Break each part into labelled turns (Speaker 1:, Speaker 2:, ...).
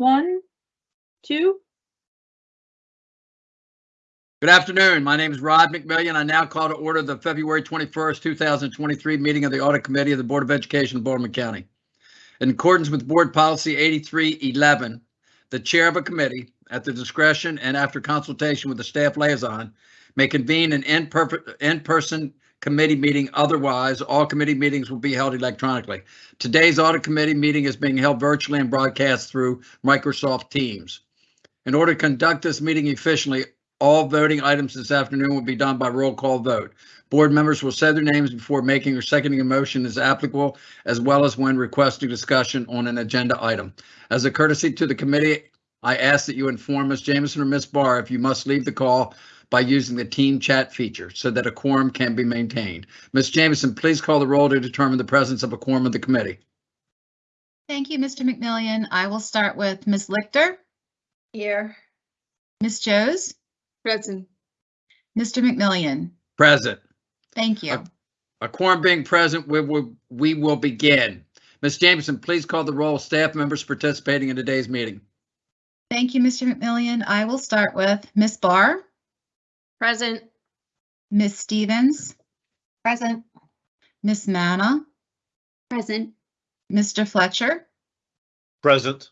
Speaker 1: One, two,
Speaker 2: Good afternoon. My name is Rod McMillion. I now call to order the February 21st, 2023 meeting of the Audit Committee of the Board of Education of Baltimore County. In accordance with Board Policy 8311, the chair of a committee, at the discretion and after consultation with the staff liaison, may convene an in-per- in-person committee meeting. Otherwise, all committee meetings will be held electronically. Today's Audit Committee meeting is being held virtually and broadcast through Microsoft Teams. In order to conduct this meeting efficiently, all voting items this afternoon will be done by roll call vote. Board members will say their names before making or seconding a motion as applicable, as well as when requesting discussion on an agenda item. As a courtesy to the committee, I ask that you inform Ms. Jameson or Ms. Barr if you must leave the call by using the team chat feature so that a quorum can be maintained. Ms. Jameson, please call the roll to determine the presence of a quorum of the committee.
Speaker 3: Thank you, Mr. McMillion. I will start with Ms. Lichter,
Speaker 1: here.
Speaker 3: Ms. Joes,
Speaker 1: Present.
Speaker 3: Mr. McMillion.
Speaker 2: Present.
Speaker 3: Thank you.
Speaker 2: A quorum being present, we will, we will begin. Ms. Jameson, please call the roll of staff members participating in today's meeting.
Speaker 3: Thank you, Mr. McMillion. I will start with Ms. Barr,
Speaker 1: Present.
Speaker 3: Ms. Stevens,
Speaker 1: Present.
Speaker 3: Ms. Manna,
Speaker 1: Present.
Speaker 3: Mr. Fletcher,
Speaker 4: Present.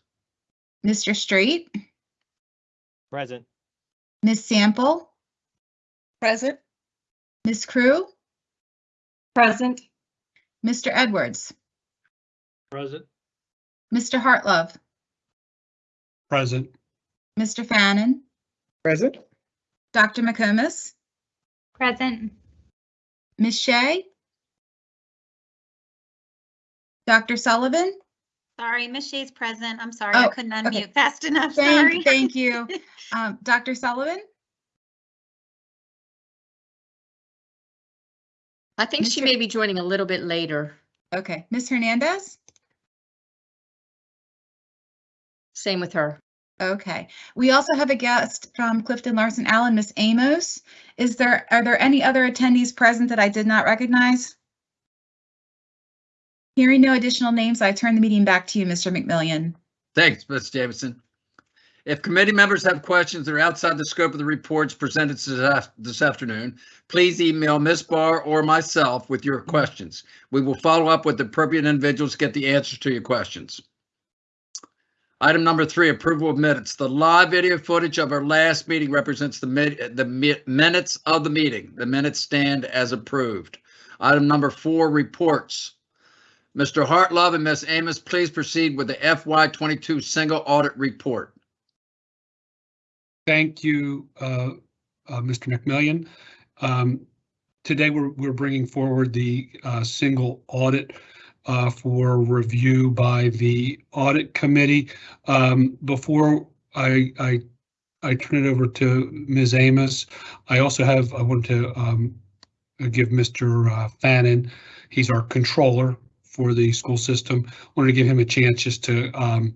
Speaker 3: Mr. Street?
Speaker 4: Present.
Speaker 3: Ms. Sample,
Speaker 1: Present.
Speaker 3: Ms. Crew,
Speaker 1: Present.
Speaker 3: Mr. Edwards,
Speaker 4: Present.
Speaker 3: Mr. Hartlove,
Speaker 4: Present.
Speaker 3: Mr. Fannin,
Speaker 5: Present.
Speaker 3: Dr. McComas,
Speaker 6: Present.
Speaker 3: Ms. Shea, Dr. Sullivan,
Speaker 6: Sorry, Miss Shea's present. I'm sorry, I
Speaker 3: Oh,
Speaker 6: couldn't
Speaker 3: okay.
Speaker 6: unmute fast enough. Sorry.
Speaker 3: Thank, thank you. Um, Dr. Sullivan?
Speaker 7: I think she may be joining a little bit later.
Speaker 3: Okay, Ms. Hernandez?
Speaker 7: Same with her.
Speaker 3: Okay, we also have a guest from Clifton Larson Allen, Miss Amos. Is there, are there any other attendees present that I did not recognize? Hearing no additional names, I turn the meeting back to you, Mr. McMillion.
Speaker 2: Thanks, Ms. Jameson. If committee members have questions that are outside the scope of the reports presented this this afternoon, please email Ms. Barr or myself with your questions. We will follow up with the appropriate individuals to get the answers to your questions. Item number three, approval of minutes. The live video footage of our last meeting represents the the mi- minutes of the meeting. The minutes stand as approved. Item number four, reports. Mr. Hartlove and Ms. Amos, please proceed with the FY twenty-two single audit report.
Speaker 8: Thank you, uh, uh, Mr. McMillion. Um, Today, we're, we're bringing forward the uh, single audit uh, for review by the audit committee. Um, Before I, I, I turn it over to Ms. Amos, I also have, I want to um, give Mr. uh, Fannin, he's our controller for the school system, wanted to give him a chance just to um,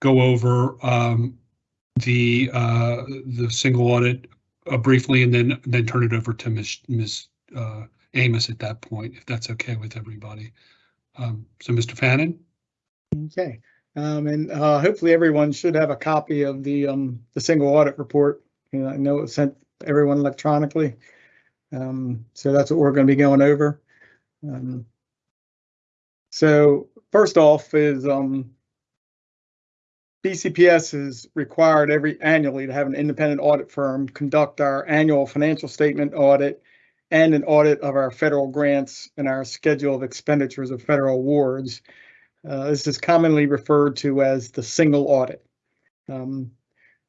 Speaker 8: go over um, the uh, the single audit uh, briefly and then then turn it over to Ms. Ms. Uh, Amos at that point, if that's okay with everybody. Um, so, Mr. Fannin,
Speaker 5: Okay. Um, and, uh, hopefully everyone should have a copy of the, um, the single audit report. You know, I know it's sent everyone electronically. Um, so that's what we're going to be going over. Um, so first off is, um, BCPS is required every annually to have an independent audit firm conduct our annual financial statement audit and an audit of our federal grants and our schedule of expenditures of federal awards. Uh, this is commonly referred to as the single audit. Um,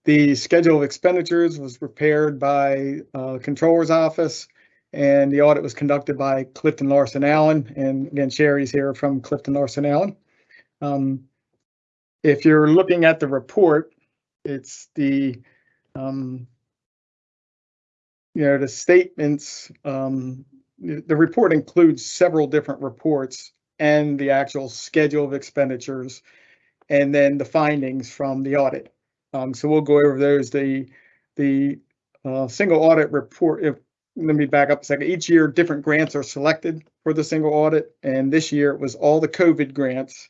Speaker 5: the schedule of expenditures was prepared by uh, Controller's Office, and the audit was conducted by Clifton Larson Allen. And again, Sherry's here from Clifton Larson Allen. Um, if you're looking at the report, it's the um, you know, the statements, um, the report includes several different reports and the actual schedule of expenditures, and then the findings from the audit. Um, so we'll go over those. The, the, uh, single audit report, if, let me back up a second. Each year, different grants are selected for the single audit, and this year it was all the COVID grants,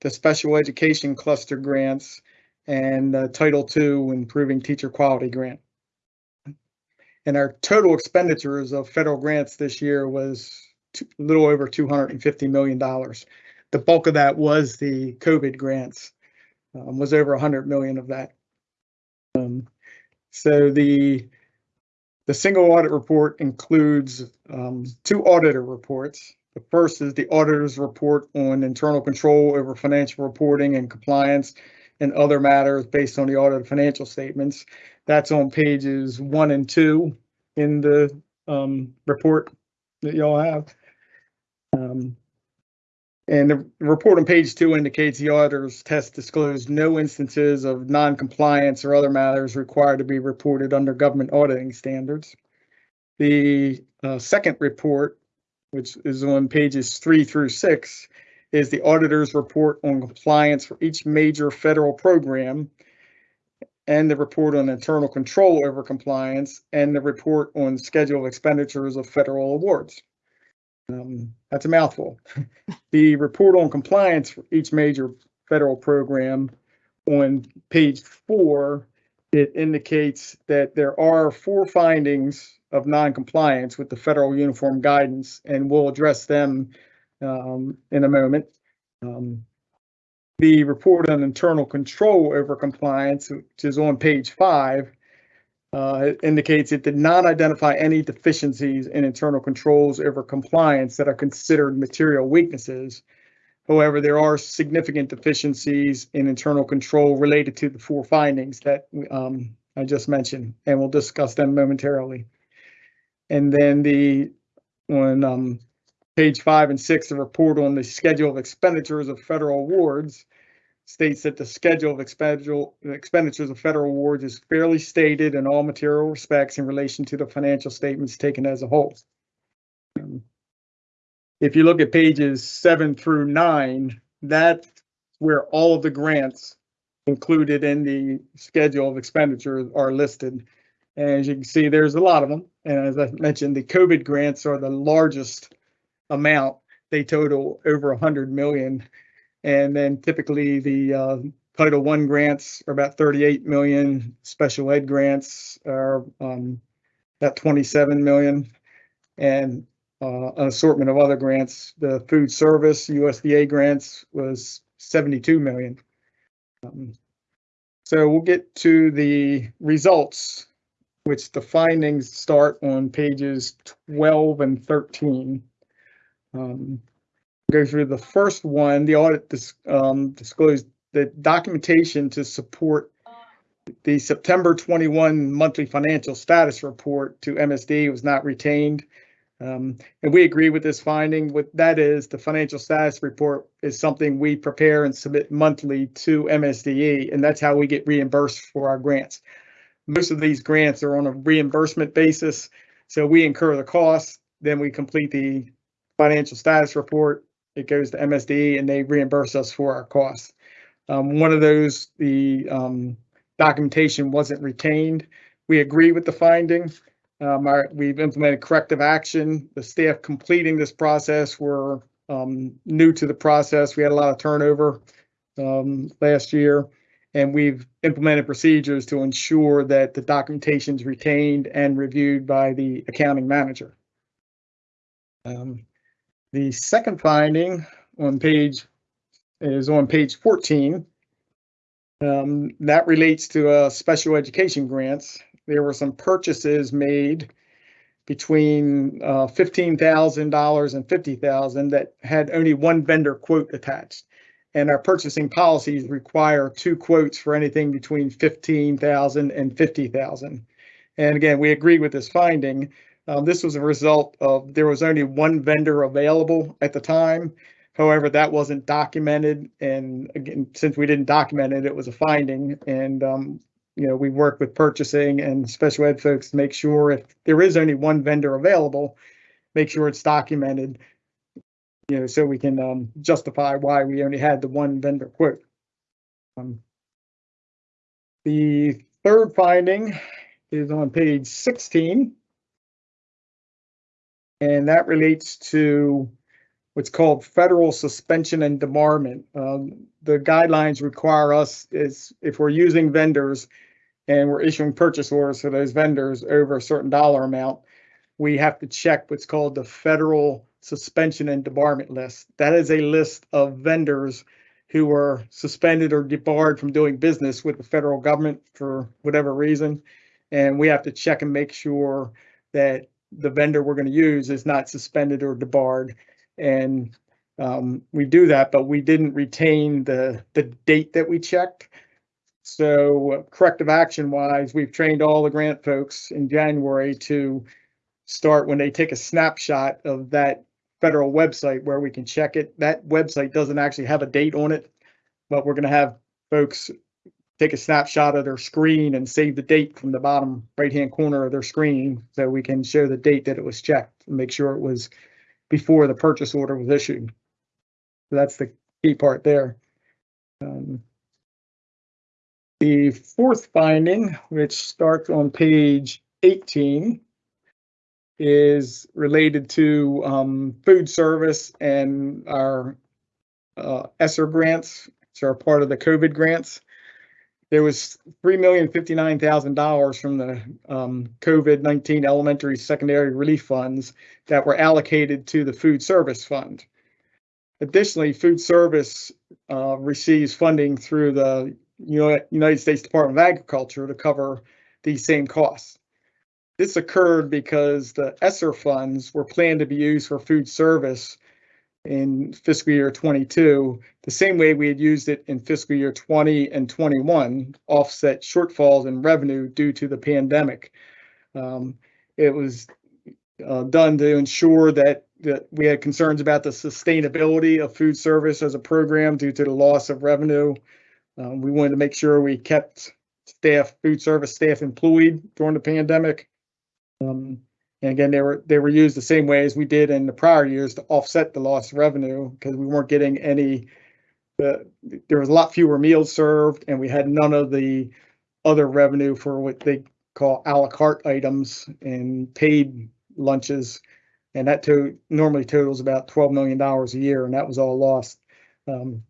Speaker 5: the special education cluster grants, and uh, Title II Improving Teacher Quality Grant. And our total expenditures of federal grants this year was a little over $250 million. The bulk of that was the COVID grants, um, was over 100 million of that. Um, So the, the single audit report includes um, two auditor reports. The first is the auditor's report on internal control over financial reporting and compliance and other matters based on the audited financial statements. That's on pages one and two in the um, report that y'all have. Um, And the report on page two indicates the auditor's test disclosed no instances of non-compliance or other matters required to be reported under government auditing standards. The uh, second report, which is on pages three through six, is the auditor's report on compliance for each major federal program and the report on internal control over compliance and the report on schedule expenditures of federal awards. Um, That's a mouthful. The report on compliance for each major federal program on page four, it indicates that there are four findings of noncompliance with the federal uniform guidance, and we'll address them um, in a moment. Um, The report on internal control over compliance, which is on page five, uh, indicates it did not identify any deficiencies in internal controls over compliance that are considered material weaknesses. However, there are significant deficiencies in internal control related to the four findings that um, I just mentioned, and we'll discuss them momentarily. And then the, on um, page five and six, the report on the schedule of expenditures of federal awards states that the schedule of expenditures of federal awards is fairly stated in all material respects in relation to the financial statements taken as a whole. Um, If you look at pages seven through nine, that's where all of the grants included in the schedule of expenditures are listed. And as you can see, there's a lot of them. And as I mentioned, the COVID grants are the largest amount. They total over a hundred million. And then typically the uh, Title I grants are about 38 million. Special ed grants are um, about 27 million. And uh, an assortment of other grants, the food service USDA grants was 72 million. Um, So we'll get to the results, which the findings start on pages 12 and 13. Um, Go through the first one, the audit dis- um, disclosed the documentation to support the September 21 monthly financial status report to MSD was not retained. Um, and we agree with this finding. What that is, the financial status report is something we prepare and submit monthly to MSDE, and that's how we get reimbursed for our grants. Most of these grants are on a reimbursement basis, so we incur the costs, then we complete the financial status report. It goes to MSD and they reimburse us for our costs. Um, one of those, the um, documentation wasn't retained. We agree with the finding. Um, our, we've implemented corrective action. The staff completing this process were um, new to the process. We had a lot of turnover um, last year. And we've implemented procedures to ensure that the documentation is retained and reviewed by the accounting manager. Um, the second finding on page is on page 14. Um, that relates to uh, special education grants there were some purchases made between uh, $15,000 and 50,000 that had only one vendor quote attached. And our purchasing policies require two quotes for anything between $15,000 and $50,000. And again, we agree with this finding. Um, this was a result of there was only one vendor available at the time. However, that wasn't documented. And again, since we didn't document it, it was a finding. And um, you know, we work with purchasing and special ed folks to make sure if there is only one vendor available, make sure it's documented. You know, so we can um, justify why we only had the one vendor quote. Um, the third finding is on page 16. And that relates to what's called federal suspension and debarment. Um, the guidelines require us is if we're using vendors and we're issuing purchase orders for those vendors over a certain dollar amount, we have to check what's called the federal suspension and debarment list. That is a list of vendors who were suspended or debarred from doing business with the federal government for whatever reason. And we have to check and make sure that the vendor we're going to use is not suspended or debarred. And um, we do that, but we didn't retain the, the date that we checked. So corrective action wise, we've trained all the grant folks in January to start when they take a snapshot of that federal website where we can check it. That website doesn't actually have a date on it, but we're going to have folks take a snapshot of their screen and save the date from the bottom right-hand corner of their screen so we can show the date that it was checked and make sure it was before the purchase order was issued. So that's the key part there. Um, The fourth finding, which starts on page 18, is related to um, food service and our uh, ESSER grants, which are part of the COVID grants. There was three million fifty-nine thousand dollars from the um, COVID-19 elementary secondary relief funds that were allocated to the food service fund. Additionally, food service uh, receives funding through the United States Department of Agriculture to cover these same costs. This occurred because the ESSER funds were planned to be used for food service in fiscal year 22, the same way we had used it in fiscal year 20 and 21, offset shortfalls in revenue due to the pandemic. Um, It was uh, done to ensure that, that we had concerns about the sustainability of food service as a program due to the loss of revenue. Um, We wanted to make sure we kept staff, food service staff employed during the pandemic. Um, and again, they were, they were used the same way as we did in the prior years to offset the lost revenue because we weren't getting any. The, there was a lot fewer meals served and we had none of the other revenue for what they call à la carte items and paid lunches. And that to, normally totals about twelve million dollars a year and that was all lost. Um,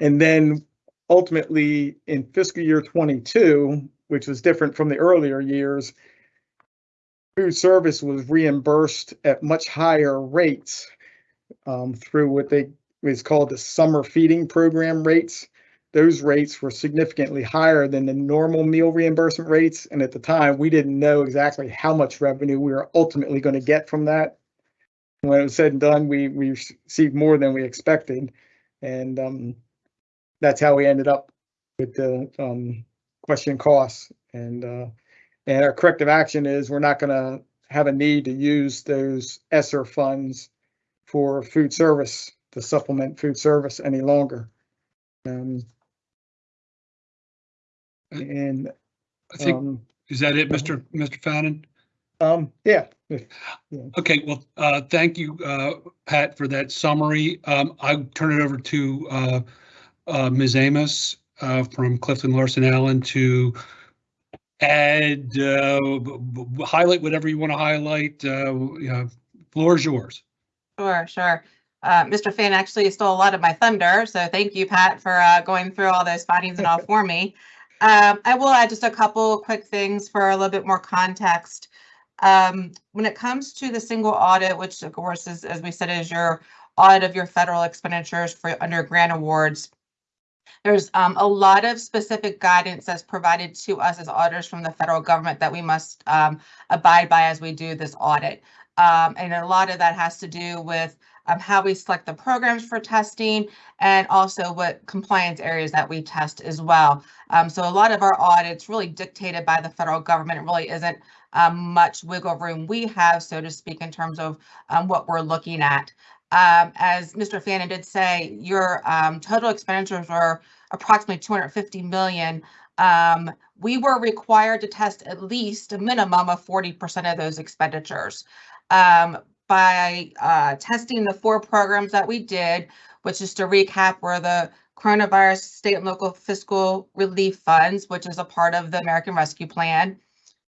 Speaker 5: and then ultimately in fiscal year twenty-two, which was different from the earlier years, food service was reimbursed at much higher rates um, through what they is called the summer feeding program rates. Those rates were significantly higher than the normal meal reimbursement rates. And at the time, we didn't know exactly how much revenue we were ultimately going to get from that. When it was said and done, we, we received more than we expected. And um, that's how we ended up with the um, question costs. And uh, and our corrective action is we're not gonna have a need to use those ESSER funds for food service, to supplement food service any longer. Um, And,
Speaker 8: I think,
Speaker 5: um,
Speaker 8: is that it, Mr. Mr. Fannin?
Speaker 5: um, yeah, if-
Speaker 8: Okay, well, uh, thank you, uh, Pat, for that summary. Um, I turn it over to, uh, uh, Ms. Amos, uh, from Clifton Larson Allen to add, uh, b- b- highlight whatever you want to highlight. Uh, yeah, floor is yours.
Speaker 9: Sure, sure. Uh, Mr. Finn actually stole a lot of my thunder, so thank you, Pat, for uh, going through all those findings and all for me. Um, I will add just a couple quick things for a little bit more context. Um, when it comes to the single audit, which of course is, as we said, is your audit of your federal expenditures for under grant awards. There's um, a lot of specific guidance that's provided to us as auditors from the federal government that we must um, abide by as we do this audit. Um, and a lot of that has to do with um, how we select the programs for testing and also what compliance areas that we test as well. Um, so a lot of our audits really dictated by the federal government. It really isn't um, much wiggle room we have, so to speak, in terms of what we're looking at. Um, as Mr. Fannin did say, your um, total expenditures were approximately 250 million. Um, we were required to test at least a minimum of 40% of those expenditures. Um, by uh, testing the four programs that we did, which is to recap were the coronavirus state and local fiscal relief funds, which is a part of the American Rescue Plan,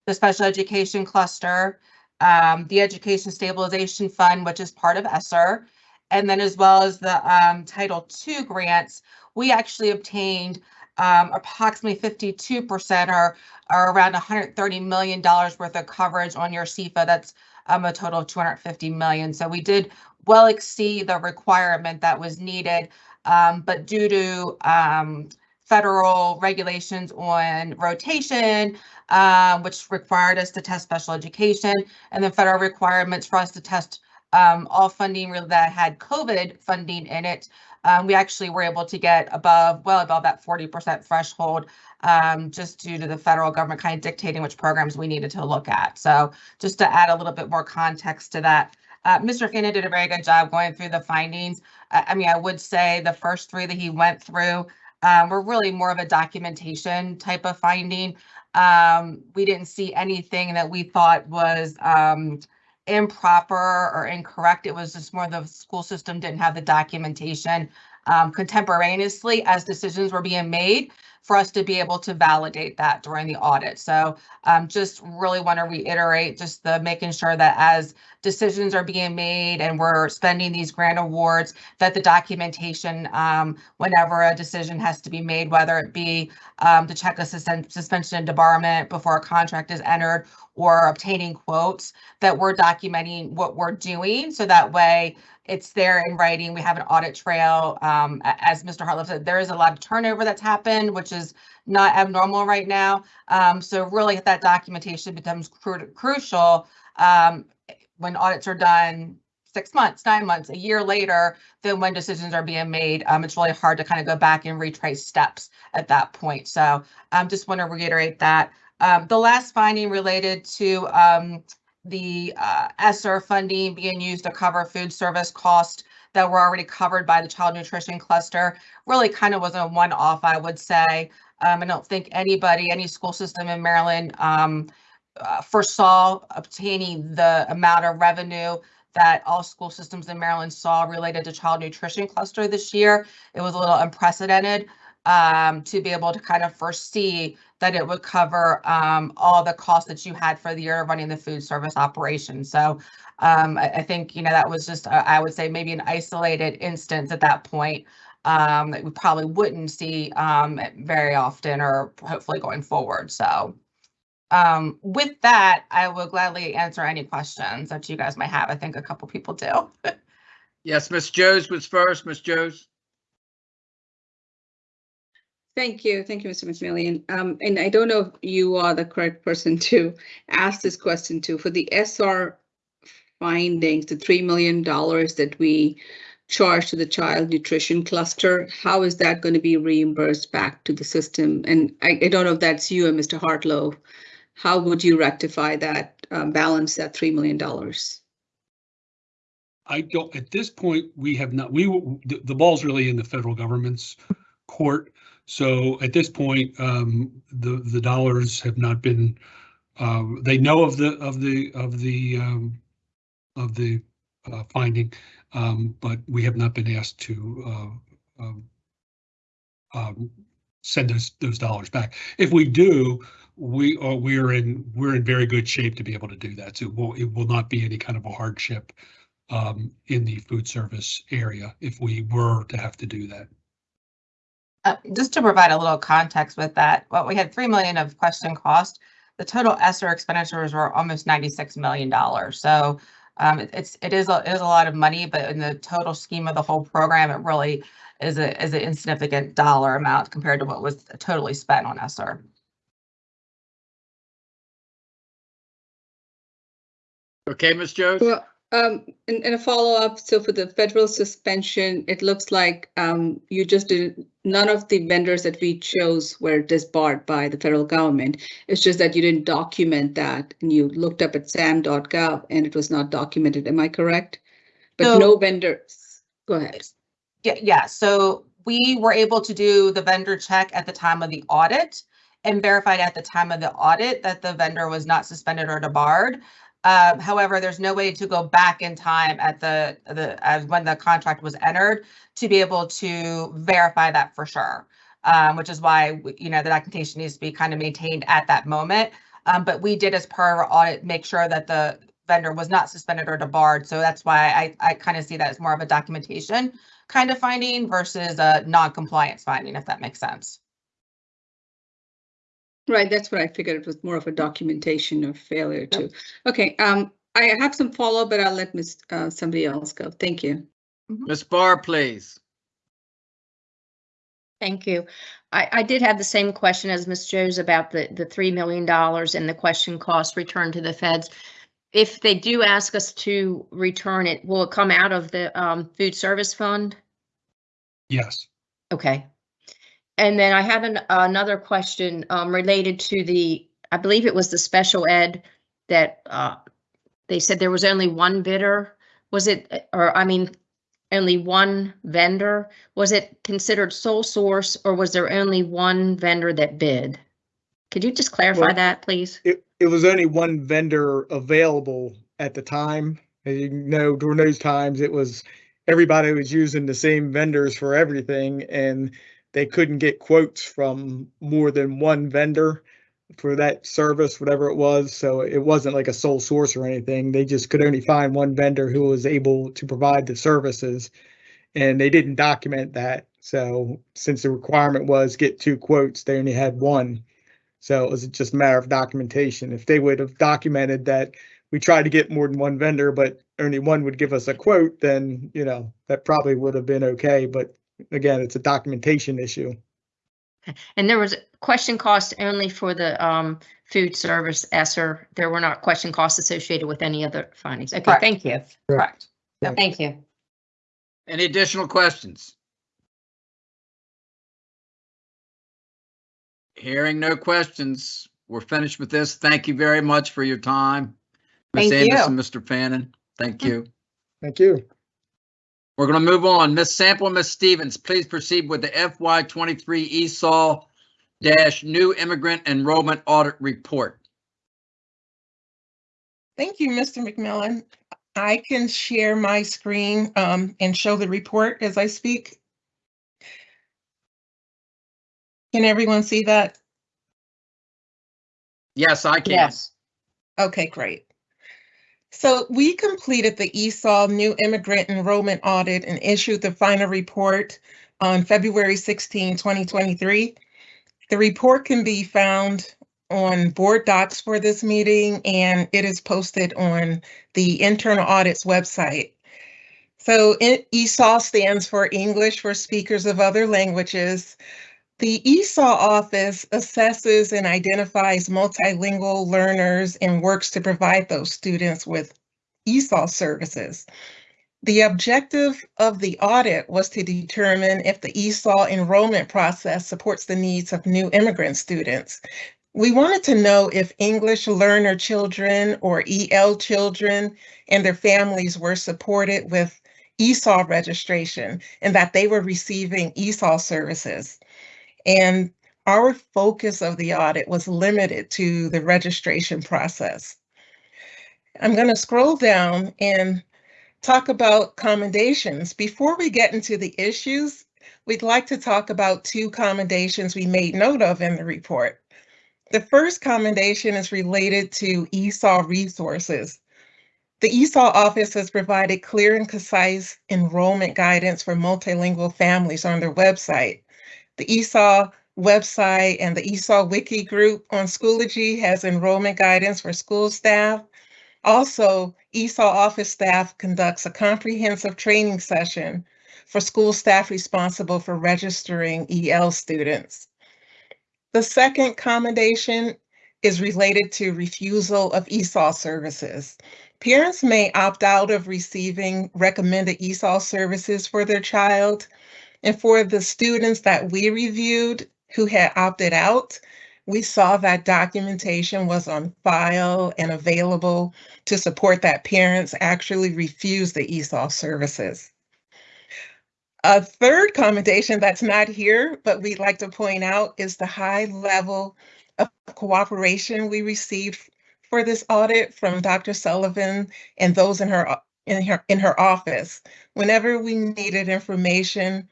Speaker 9: the special education cluster, um, the education stabilization fund, which is part of ESSER, And then as well as the um, Title II grants, we actually obtained um, approximately 52% or, or around $130 million worth of coverage on your SEFA. That's um, a total of 250 million. So we did well exceed the requirement that was needed. Um, but due to um, federal regulations on rotation, um, which required us to test special education, and then federal requirements for us to test um, all funding that had COVID funding in it. Um, we actually were able to get above, well above that 40% threshold, um, just due to the federal government kind of dictating which programs we needed to look at. So just to add a little bit more context to that, uh, Mr. Fannin did a very good job going through the findings. I, I mean, I would say the first three that he went through um, were really more of a documentation type of finding. Um, we didn't see anything that we thought was um, improper or incorrect. It was just more the school system didn't have the documentation um, contemporaneously as decisions were being made for us to be able to validate that during the audit. So um, just really want to reiterate just the making sure that as decisions are being made and we're spending these grant awards, that the documentation, um, whenever a decision has to be made, whether it be um, check suspend- suspension and debarment before a contract is entered or obtaining quotes, that we're documenting what we're doing. So that way it's there in writing. We have an audit trail. Um, as Mr. Hartlove said, there is a lot of turnover that's happened, which is not abnormal right now. Um, so really that documentation becomes cru- crucial um, when audits are done six months, nine months, a year later, then when decisions are being made, um, it's really hard to kind of go back and retrace steps at that point. So um, just want to reiterate that. Um, the last finding related to the uh, ESSER funding being used to cover food service costs that were already covered by the child nutrition cluster really kind of was a one-off, I would say. Um, I don't think anybody, any school system in Maryland um, uh, foresaw obtaining the amount of revenue that all school systems in Maryland saw related to child nutrition cluster this year. It was a little unprecedented um, to be able to kind of foresee that it would cover um, all the costs that you had for the year of running the food service operation. So um, I, I think, you know, that was just, uh, I would say maybe an isolated instance at that point um, that we probably wouldn't see um, very often or hopefully going forward. So um, with that, I will gladly answer any questions that you guys might have. I think a couple people do.
Speaker 2: Yes, Ms. Joes was first. Ms. Joes?
Speaker 10: Thank you. Thank you, Mr. McMillion. Um, and I don't know if you are the correct person to ask this question to. For the ESSER findings, the $3 million that we charge to the child nutrition cluster, how is that going to be reimbursed back to the system? And I, I don't know if that's you or Mr. Hartlove. How would you rectify that, um, balance that $3 million?
Speaker 8: I don't, at this point, we have not, we, the, the ball's really in the federal government's court. So at this point, um, the, the dollars have not been, uh, they know of the, of the, of the, um, of the, uh, finding, um, but we have not been asked to, uh, um, um, send those, those dollars back. If we do, we are, we are in, we're in very good shape to be able to do that. So it will, it will not be any kind of a hardship um, in the food service area if we were to have to do that.
Speaker 9: Uh, just to provide a little context with that, well, we had 3 million of question cost. The total ESSER expenditures were almost $96 million. So um, it- it's, it is, a it is a lot of money, but in the total scheme of the whole program, it really is a, is an insignificant dollar amount compared to what was totally spent on ESSER.
Speaker 2: Okay, Ms. Jones.
Speaker 10: Well, um, and, and a follow-up, so for the federal suspension, it looks like, um, you just did, none of the vendors that we chose were disbarred by the federal government. It's just that you didn't document that and you looked up at sam.gov and it was not documented. Am I correct? But
Speaker 9: So-
Speaker 10: no vendors, go ahead.
Speaker 9: Yeah, yeah, so we were able to do the vendor check at the time of the audit and verified at the time of the audit that the vendor was not suspended or debarred. Um, however, there's no way to go back in time at the, the, as when the contract was entered to be able to verify that for sure. Um, which is why, you know, the documentation needs to be kind of maintained at that moment. Um, but we did as per our audit, make sure that the vendor was not suspended or debarred. So that's why I, I kind of see that as more of a documentation kind of finding versus a non-compliance finding, if that makes sense.
Speaker 10: Right, that's what I figured. It was more of a documentation of failure too. Okay, um, I have some follow-up, but I'll let Miss, uh, somebody else go. Thank you.
Speaker 2: Ms. Barr, please.
Speaker 7: Thank you. I, I did have the same question as Ms. Joes about the, the $3 million and the question cost return to the feds. If they do ask us to return it, will it come out of the um, food service fund?
Speaker 8: Yes.
Speaker 7: Okay. And then I have an, another question um, related to the, I believe it was the special ed that uh, they said there was only one bidder. Was it, or I mean, only one vendor? Was it considered sole source or was there only one vendor that bid? Could you just clarify
Speaker 5: Well-
Speaker 7: that, please?
Speaker 5: It, it was only one vendor available at the time. As you know, during those times, it was, everybody was using the same vendors for everything and they couldn't get quotes from more than one vendor for that service, whatever it was. So it wasn't like a sole source or anything. They just could only find one vendor who was able to provide the services. And they didn't document that. So since the requirement was get two quotes, they only had one. So it was just a matter of documentation. If they would have documented that we tried to get more than one vendor, but only one would give us a quote, then, you know, that probably would have been okay. But again, it's a documentation issue.
Speaker 7: And there was question cost only for the um, food service ESSER. There were not question costs associated with any other findings. Okay,
Speaker 9: Correct.
Speaker 7: thank you.
Speaker 9: Correct.
Speaker 7: Thank you.
Speaker 2: Any additional questions? Hearing no questions, we're finished with this. Thank you very much for your time. Ms.
Speaker 9: Thank you.
Speaker 2: Mr. Fannin, thank you.
Speaker 5: Thank you.
Speaker 2: We're going to move on. Ms. Sample, and Ms. Stevens, please proceed with the FY twenty-three ESOL dash new immigrant enrollment audit report.
Speaker 11: Thank you, Mr. McMillan. I can share my screen um, and show the report as I speak. Can everyone see that?
Speaker 2: Yes, I can.
Speaker 7: Yes.
Speaker 11: Okay, great. So we completed the ESOL new immigrant enrollment audit and issued the final report on February 16, 2023. The report can be found on board docs for this meeting and it is posted on the internal audits website. So ESOL stands for English for Speakers of Other Languages. The ESOL office assesses and identifies multilingual learners and works to provide those students with ESOL services. The objective of the audit was to determine if the ESOL enrollment process supports the needs of new immigrant students. We wanted to know if English learner children or EL children and their families were supported with ESOL registration and that they were receiving ESOL services. And our focus of the audit was limited to the registration process. I'm going to scroll down and talk about commendations. Before we get into the issues, we'd like to talk about two commendations we made note of in the report. The first commendation is related to ESOL resources. The ESOL office has provided clear and concise enrollment guidance for multilingual families on their website. The ESOL website and the ESOL wiki group on Schoology has enrollment guidance for school staff. Also, ESOL office staff conducts a comprehensive training session for school staff responsible for registering EL students. The second commendation is related to refusal of ESOL services. Parents may opt out of receiving recommended ESOL services for their child. And for the students that we reviewed who had opted out, we saw that documentation was on file and available to support that parents actually refused the ESOL services. A third commendation that's not here, but we'd like to point out is the high level of cooperation we received for this audit from Dr. Sullivan and those in her in her in her office. Whenever we needed information,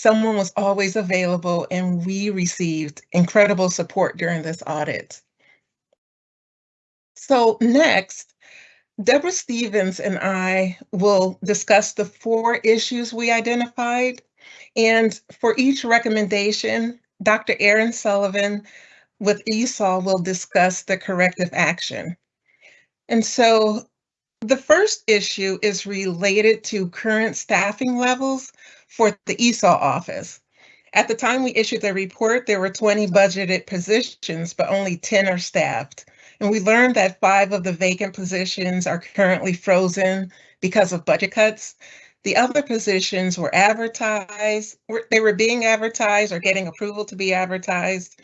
Speaker 11: someone was always available and we received incredible support during this audit. So next, Deborah Stevens and I will discuss the four issues we identified. And for each recommendation, Dr. Erin Sullivan with ESOL will discuss the corrective action. And so the first issue is related to current staffing levels for the ESOL office. At the time we issued the report, there were 20 budgeted positions, but only 10 are staffed. And we learned that five of the vacant positions are currently frozen because of budget cuts. The other positions were advertised, they were being advertised or getting approval to be advertised.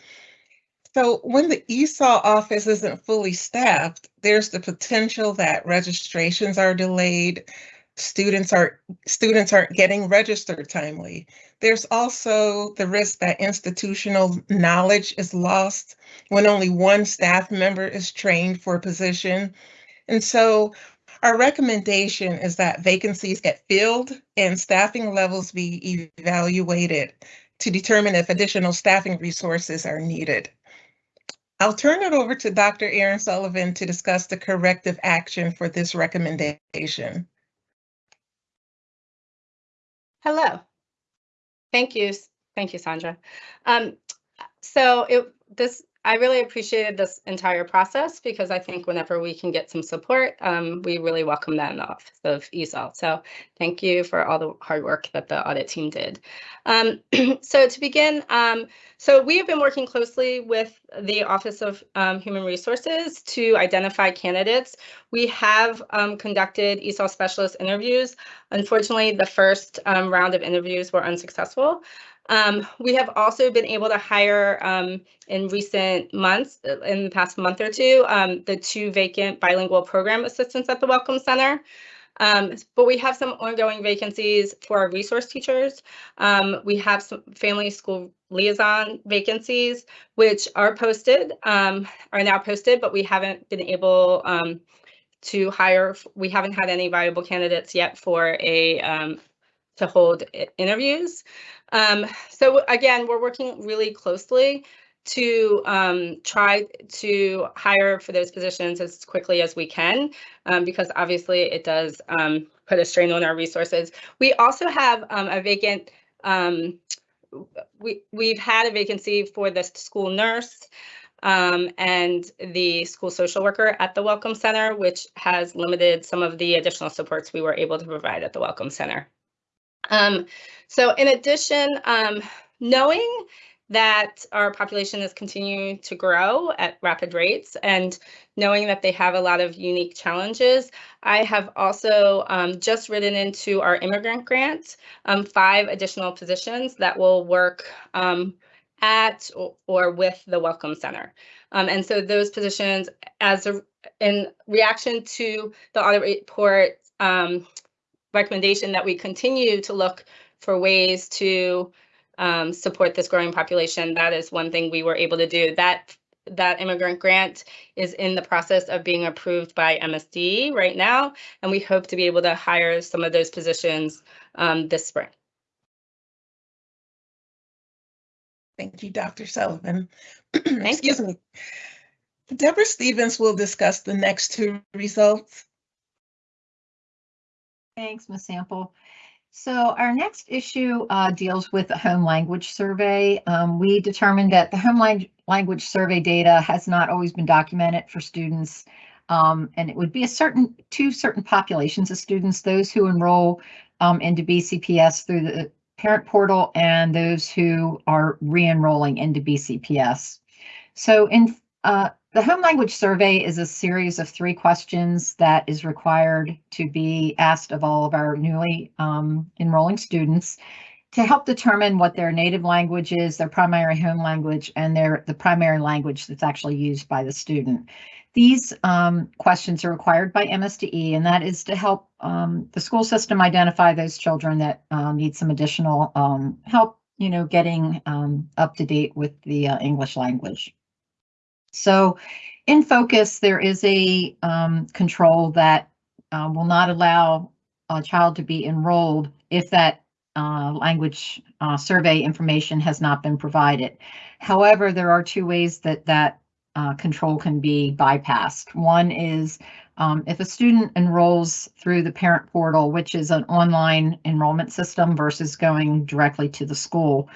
Speaker 11: So when the ESOL office isn't fully staffed, there's the potential that registrations are delayed, students are students aren't getting registered timely. There's also the risk that institutional knowledge is lost when only one staff member is trained for a position. And so our recommendation is that vacancies get filled and staffing levels be evaluated to determine if additional staffing resources are needed. I'll turn it over to Dr. Erin Sullivan to discuss the corrective action for this recommendation.
Speaker 12: Hello. Thank you. Thank you, Sandra. Um, so it, this, I really appreciated this entire process because I think whenever we can get some support, um, we really welcome that in the office of ESOL. So thank you for all the hard work that the audit team did. Um, so to begin, um, so we have been working closely with the Office of um, Human Resources to identify candidates. We have um, conducted ESOL specialist interviews. Unfortunately, the first um, round of interviews were unsuccessful. Um, we have also been able to hire um, in recent months, uh, in the past month or two, um, the two vacant bilingual program assistants at the Welcome Center. Um, but we have some ongoing vacancies for our resource teachers. Um, we have some family school liaison vacancies, which are posted, um, are now posted, but we haven't been able to hire, we haven't had any viable candidates yet for a, to hold interviews. Um, so again, we're working really closely to um, try to hire for those positions as quickly as we can, um, because obviously it does um, put a strain on our resources. We also have um, a vacant, um, we, we've had a vacancy for the school nurse um, and the school social worker at the Welcome Center, which has limited some of the additional supports we were able to provide at the Welcome Center. Um, so in addition, um, knowing that our population is continuing to grow at rapid rates and knowing that they have a lot of unique challenges, I have also um, just written into our immigrant grant um, five additional positions that will work um, at or, or with the Welcome Center. Um, and so those positions, as a, in reaction to the audit report recommendation that we continue to look for ways to um, support this growing population. That is one thing we were able to do. That that immigrant grant is in the process of being approved by MSD right now, and we hope to be able to hire some of those positions um, this spring.
Speaker 11: Thank you, Dr. Sullivan. Excuse me. Deborah Stevens will discuss the next two results.
Speaker 1: Thanks, Ms. Sample. So our next issue uh, deals with the home language survey. Um, we determined that the home lang- language survey data has not always been documented for students. Um, and it would be a certain, two certain populations of students, those who enroll um, into BCPS through the parent portal and those who are re-enrolling into BCPS. So in uh, the home language survey is a series of three questions that is required to be asked of all of our newly um, enrolling students to help determine what their native language is, their primary home language, and their the primary language that's actually used by the student. These um, questions are required by MSDE, and that is to help um, the school system identify those children that uh, need some additional um, help, you know, getting um, up to date with the uh, English language. So in focus, there is a um, control that uh, will not allow a child to be enrolled if that uh, language uh, survey information has not been provided. However, there are two ways that that uh, control can be bypassed. One is um, if a student enrolls through the parent portal, which is an online enrollment system versus going directly to the school.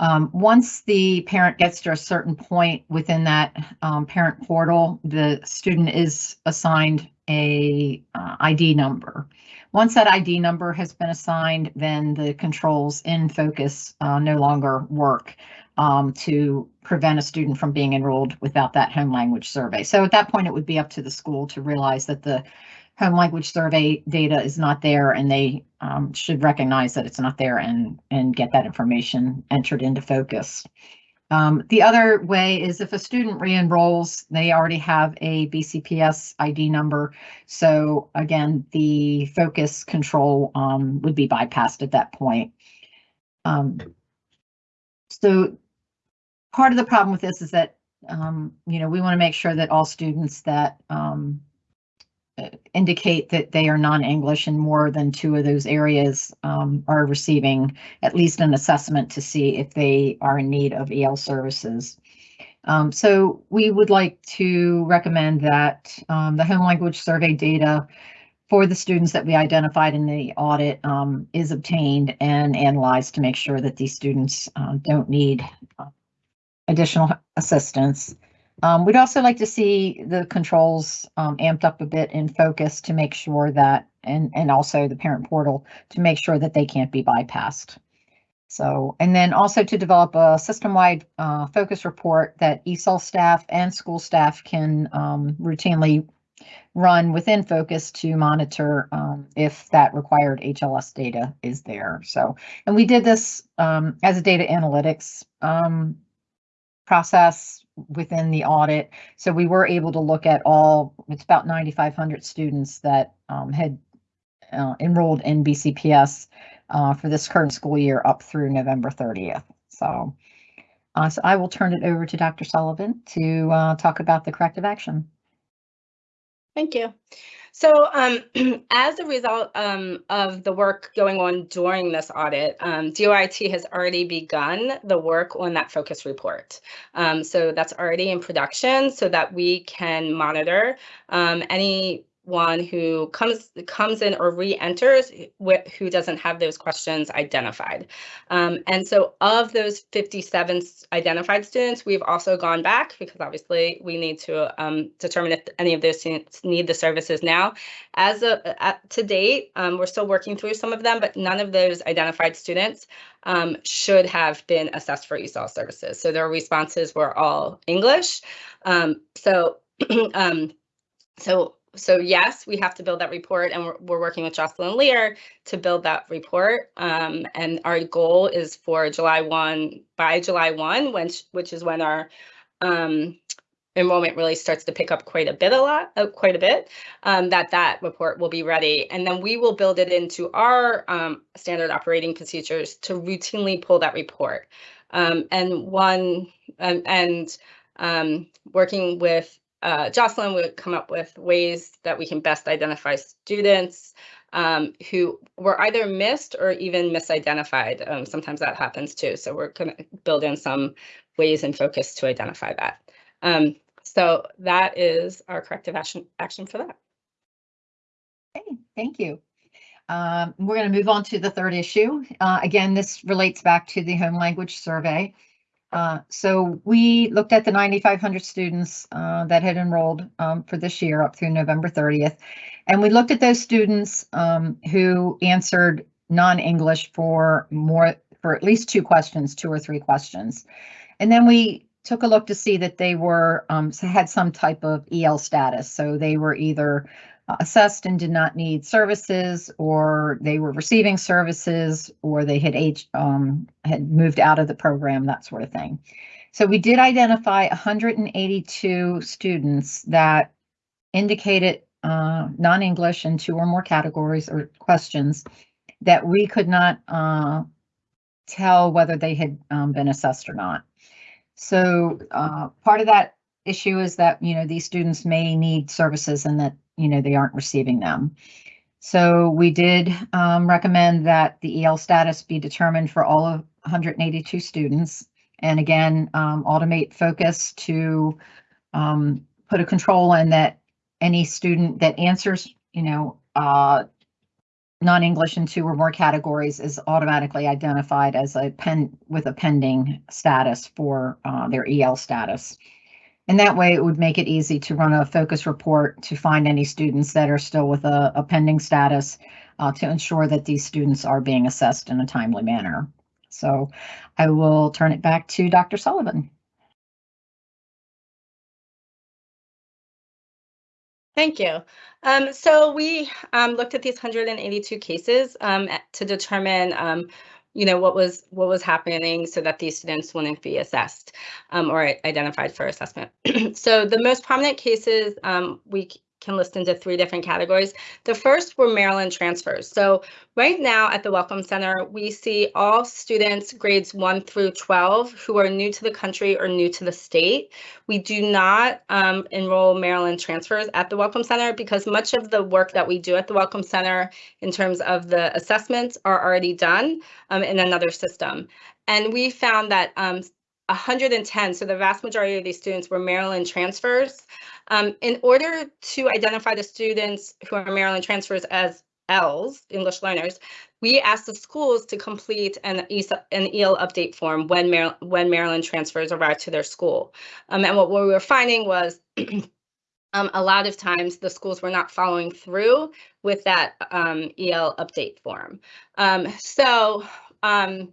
Speaker 1: Um, once the parent gets to a certain point within that um, parent portal, the student is assigned a uh, ID number. Once that ID number has been assigned, then the controls in focus uh, no longer work um, to prevent a student from being enrolled without that home language survey. So at that point, it would be up to the school to realize that the home language survey data is not there and they um, should recognize that it's not there and, and get that information entered into focus. Um, the other way is if a student re-enrolls, they already have a BCPS ID number. So again, the focus control um, would be bypassed at that point. Um, so part of the problem with this is that, um, you know, we want to make sure that all students that um, indicate that they are non-English and more than two of those areas um, are receiving at least an assessment to see if they are in need of EL services. Um, so we would like to recommend that um, the home language survey data for the students that we identified in the audit um, is obtained and analyzed to make sure that these students uh, don't need uh, additional assistance. Um, we'd also like to see the controls um, amped up a bit in focus to make sure that, and, and also the parent portal to make sure that they can't be bypassed. So, and then also to develop a system-wide uh, focus report that ESOL staff and school staff can um, routinely run within focus to monitor um, if that required HLS data is there. So, and we did this um, as a data analytics um, process within the audit. So we were able to look at all, it's about 9,500 students that um, had uh, enrolled in BCPS uh, for this current school year up through November 30th. So, uh, so I will turn it over to Dr. Sullivan to uh, talk about the corrective action.
Speaker 12: Thank you. So um, as a result um, of the work going on during this audit, um, DOIT has already begun the work on that focus report. Um, so that's already in production so that we can monitor um, any one who comes comes in or re-enters who doesn't have those questions identified. Um, and so of those 57 identified students, we've also gone back because obviously we need to um, determine if any of those students need the services now. As of to date, um, we're still working through some of them, but none of those identified students um, should have been assessed for ESOL services. So their responses were all English. Um, so um, so so yes, we have to build that report and we're, we're working with Jocelyn Lear to build that report. Um, and our goal is for July 1, by July 1, which, which is when our um, enrollment really starts to pick up quite a bit, a lot, uh, quite a bit, um, that that report will be ready. And then we will build it into our um, standard operating procedures to routinely pull that report. Um, and one, and, and um, working with uh, Jocelyn would come up with ways that we can best identify students um, who were either missed or even misidentified. Um, sometimes that happens too. So we're going to build in some ways and focus to identify that. Um, so that is our corrective action action for that.
Speaker 1: Okay, thank you. Um, we're going to move on to the third issue. Uh, again, this relates back to the home language survey. Uh, so we looked at the 9,500 students uh, that had enrolled um, for this year up through November 30th. And we looked at those students um, who answered non-English for more, for at least two questions, two or three questions. And then we took a look to see that they were, um, had some type of EL status. So they were either assessed and did not need services, or they were receiving services, or they had age, um, had moved out of the program, that sort of thing. So we did identify 182 students that indicated uh, non-English in two or more categories or questions that we could not uh, tell whether they had um, been assessed or not. So uh, part of that issue is that, you know, these students may need services and that you know, they aren't receiving them. So we did um, recommend that the EL status be determined for all of 182 students. And again, um, automate focus to um, put a control in that any student that answers, you know, uh, non-English in two or more categories is automatically identified as a pen with a pending status for uh, their EL status. And that way it would make it easy to run a focus report to find any students that are still with a, a pending status uh, to ensure that these students are being assessed in a timely manner. So I will turn it back to Dr. Sullivan.
Speaker 12: Thank you. Um, so we um, looked at these 182 cases um, to determine, um, you know, what was what was happening so that these students wouldn't be assessed um, or identified for assessment. so the most prominent cases um, we can list into three different categories. The first were Maryland transfers. So right now at the Welcome Center, we see all students grades 1 through 12 who are new to the country or new to the state. We do not um, enroll Maryland transfers at the Welcome Center because much of the work that we do at the Welcome Center in terms of the assessments are already done um, in another system. And we found that um, 110, so the vast majority of these students were Maryland transfers. Um, in order to identify the students who are Maryland transfers as ELs, English learners, we asked the schools to complete an, an EL update form when, Mar when Maryland transfers arrive to their school. Um, and what we were finding was um, a lot of times the schools were not following through with that um, EL update form. Um, so um,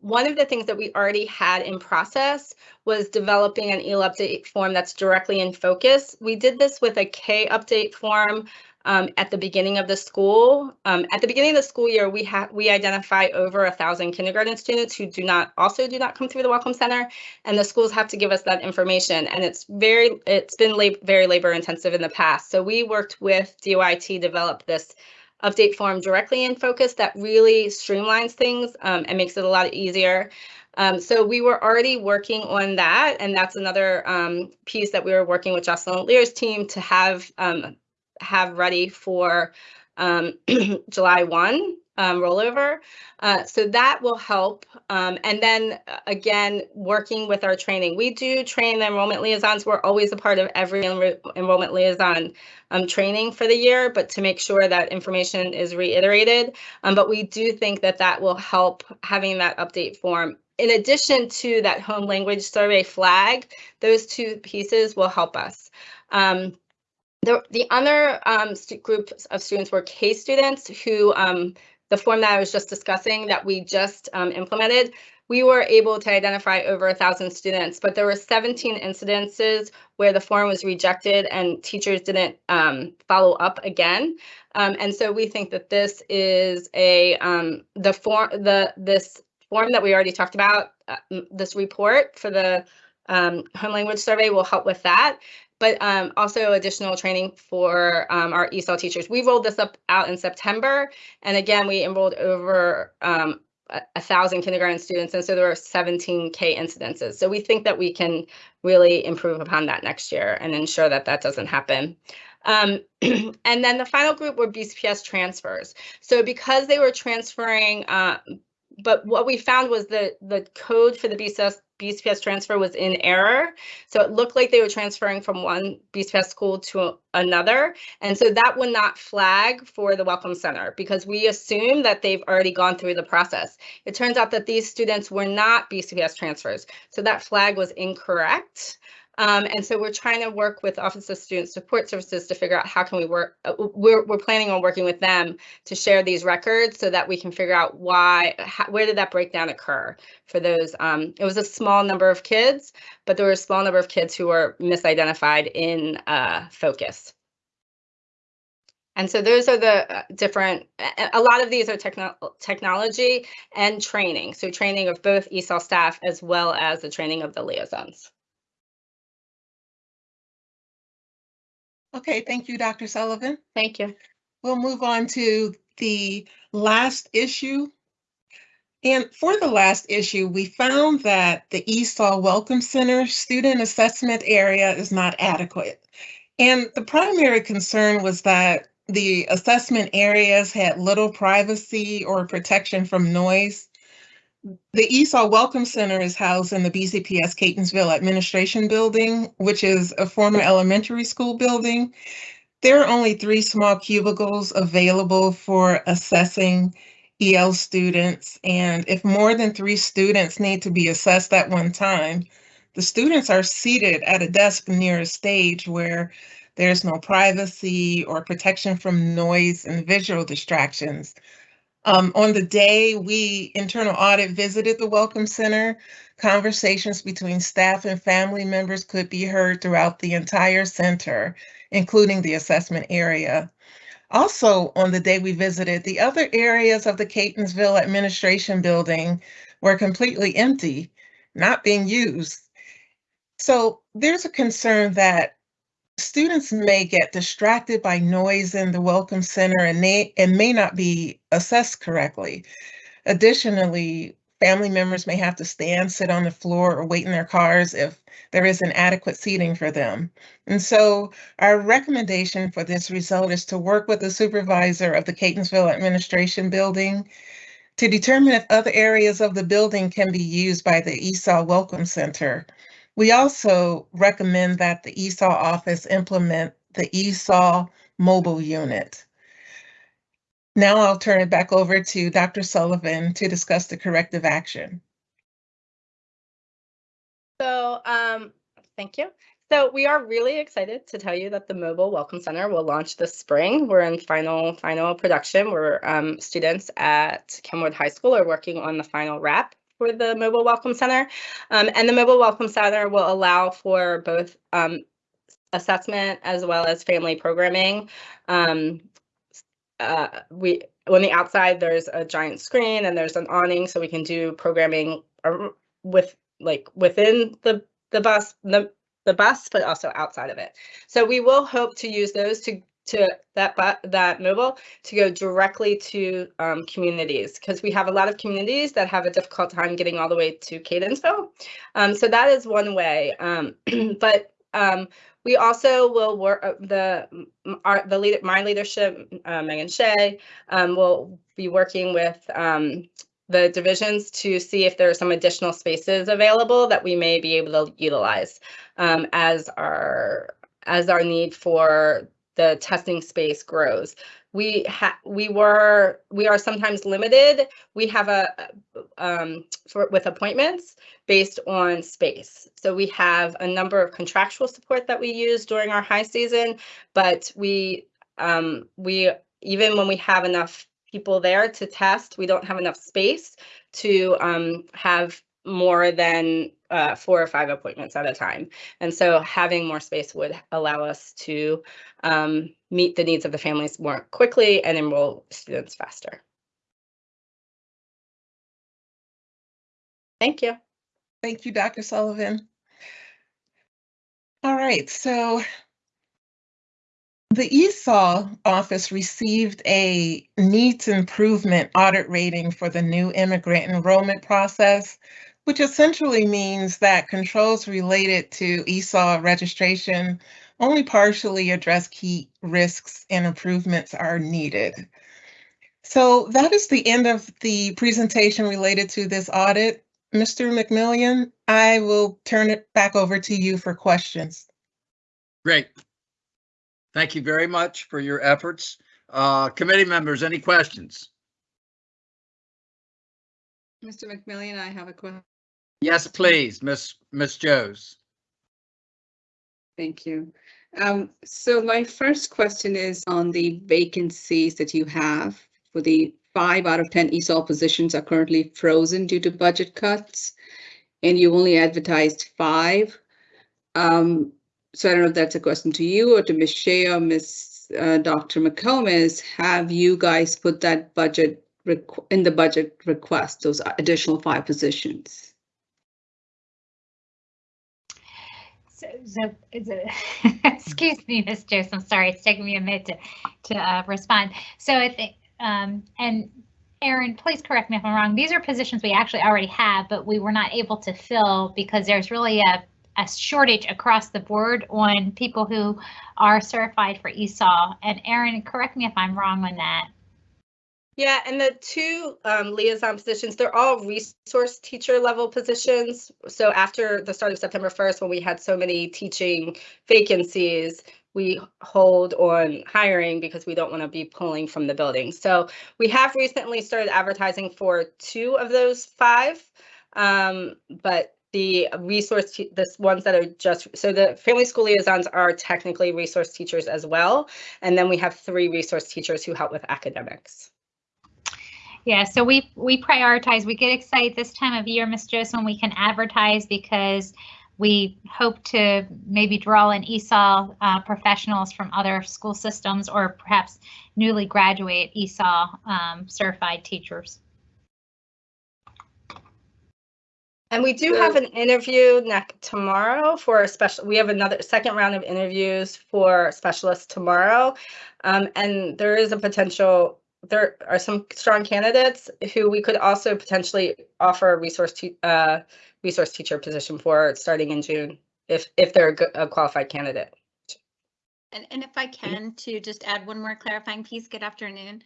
Speaker 12: one of the things that we already had in process was developing an EL update form that's directly in focus. We did this with a K update form um, at the beginning of the school. Um, at the beginning of the school year, we have we identify over a thousand kindergarten students who do not also do not come through the Welcome Center, and the schools have to give us that information. And it's very it's been lab very labor intensive in the past. So we worked with DOIT to develop this update form directly in focus that really streamlines things um, and makes it a lot easier. Um, so we were already working on that, and that's another um, piece that we were working with Jocelyn Lear's team to have um, have ready for um, July 1 um, rollover. Uh, so that will help. Um, and then uh, again, working with our training. We do train the enrollment liaisons. We're always a part of every enro enrollment liaison um, training for the year, but to make sure that information is reiterated. Um, but we do think that that will help having that update form. In addition to that home language survey flag, those two pieces will help us. Um, the, the other um, group of students were K students who um, the form that I was just discussing that we just um, implemented, we were able to identify over a thousand students, but there were 17 incidences where the form was rejected and teachers didn't um, follow up again. Um, and so we think that this is a um, the form the this form that we already talked about, uh, this report for the um, home language survey will help with that but um, also additional training for um, our ESOL teachers. We rolled this up out in September, and again, we enrolled over um, a, thousand kindergarten students, and so there were 17K incidences. So we think that we can really improve upon that next year and ensure that that doesn't happen. Um, and then the final group were BCPS transfers. So because they were transferring, uh, but what we found was the the code for the BCS BCPS transfer was in error. So it looked like they were transferring from one BCPS school to another. And so that would not flag for the Welcome Center because we assume that they've already gone through the process. It turns out that these students were not BCPS transfers. So that flag was incorrect. Um, and so we're trying to work with Office of Student Support Services to figure out how can we work. Uh, we're, we're planning on working with them to share these records so that we can figure out why, how, where did that breakdown occur for those. Um, it was a small number of kids, but there were a small number of kids who were misidentified in uh, focus. And so those are the uh, different, a lot of these are techno technology and training. So training of both ESOL staff as well as the training of the liaisons.
Speaker 11: Okay, thank you, Dr. Sullivan.
Speaker 12: Thank you.
Speaker 11: We'll move on to the last issue. And for the last issue, we found that the ESOL Welcome Center student assessment area is not adequate. And the primary concern was that the assessment areas had little privacy or protection from noise. The ESOL Welcome Center is housed in the BCPS Catonsville Administration Building, which is a former elementary school building. There are only three small cubicles available for assessing EL students, and if more than three students need to be assessed at one time, the students are seated at a desk near a stage where there's no privacy or protection from noise and visual distractions. Um, on the day we internal audit visited the Welcome Center, conversations between staff and family members could be heard throughout the entire center, including the assessment area. Also, on the day we visited, the other areas of the Catonsville Administration Building were completely empty, not being used. So there's a concern that students may get distracted by noise in the Welcome Center and may, and may not be assessed correctly. Additionally, family members may have to stand, sit on the floor, or wait in their cars if there isn't adequate seating for them. And so our recommendation for this result is to work with the supervisor of the Catonsville Administration Building to determine if other areas of the building can be used by the ESOL Welcome Center. We also recommend that the ESOL office implement the ESOL mobile unit. Now I'll turn it back over to Dr. Sullivan to discuss the corrective action.
Speaker 12: So, um, thank you. So we are really excited to tell you that the Mobile Welcome Center will launch this spring. We're in final final production. We're um, students at Kenwood High School are working on the final wrap for the Mobile Welcome Center. Um, and the Mobile Welcome Center will allow for both um, assessment as well as family programming. Um, uh, we on the outside there's a giant screen and there's an awning so we can do programming with like within the the bus the the bus but also outside of it so we will hope to use those to to that that mobile to go directly to um, communities because we have a lot of communities that have a difficult time getting all the way to Catonsville. Um, so that is one way. Um, but um, we also will work uh, the our the leader my leadership uh, Megan Shea um, will be working with um, the divisions to see if there are some additional spaces available that we may be able to utilize as our as our need for the testing space grows. We ha we were we are sometimes limited. We have a um, for with appointments based on space. So we have a number of contractual support that we use during our high season, but we um, we even when we have enough people there to test, we don't have enough space to um, have more than uh, four or five appointments at a time. And so having more space would allow us to um, meet the needs of the families more quickly and enroll students faster. Thank you.
Speaker 11: Thank you, Dr. Sullivan. All right, so the ESOL office received a needs improvement audit rating for the new immigrant enrollment process, which essentially means that controls related to ESOL registration only partially address key risks and improvements are needed. So that is the end of the presentation related to this audit. Mr. McMillion, I will turn it back over to you for questions.
Speaker 2: Great. Thank you very much for your efforts. Uh, committee members, any questions?
Speaker 10: Mr. McMillion, I have a question.
Speaker 2: Yes, please, Miss Miss Joes.
Speaker 10: Thank you. Um, so my first question is on the vacancies that you have for the five out of 10 ESOL positions are currently frozen due to budget cuts. And you only advertised five. Um, so I don't know if that's a question to you or to Ms. Shea or Ms. Uh, Dr. McComas. Have you guys put that budget in the budget request, those additional five positions?
Speaker 6: So, so, excuse me, Ms. Jones, I'm sorry, it's taking me a minute to, to uh, respond. So I think, um, and Erin, please correct me if I'm wrong, these are positions we actually already have, but we were not able to fill because there's really a, a shortage across the board on people who are certified for ESOL. And Erin, correct me if I'm wrong on that.
Speaker 12: Yeah, and the two um, liaison positions, they're all resource teacher level positions. So after the start of September 1st, when we had so many teaching vacancies, we hold on hiring because we don't want to be pulling from the building. So we have recently started advertising for two of those five. Um, but the resource, te- the ones that are just, so the family school liaisons are technically resource teachers as well. And then we have three resource teachers who help with academics.
Speaker 6: Yeah, so we we prioritize. We get excited this time of year, Ms. Joseph, when we can advertise because we hope to maybe draw in ESOL uh, professionals from other school systems or perhaps newly graduate ESOL um, certified teachers.
Speaker 12: And we do have an interview next tomorrow for a special, we have another second round of interviews for specialists tomorrow. Um, and there is a potential, there are some strong candidates who we could also potentially offer a resource uh, resource teacher position for starting in June, if, if they're a a qualified candidate.
Speaker 13: And, and if I can, to just add one more clarifying piece, good afternoon.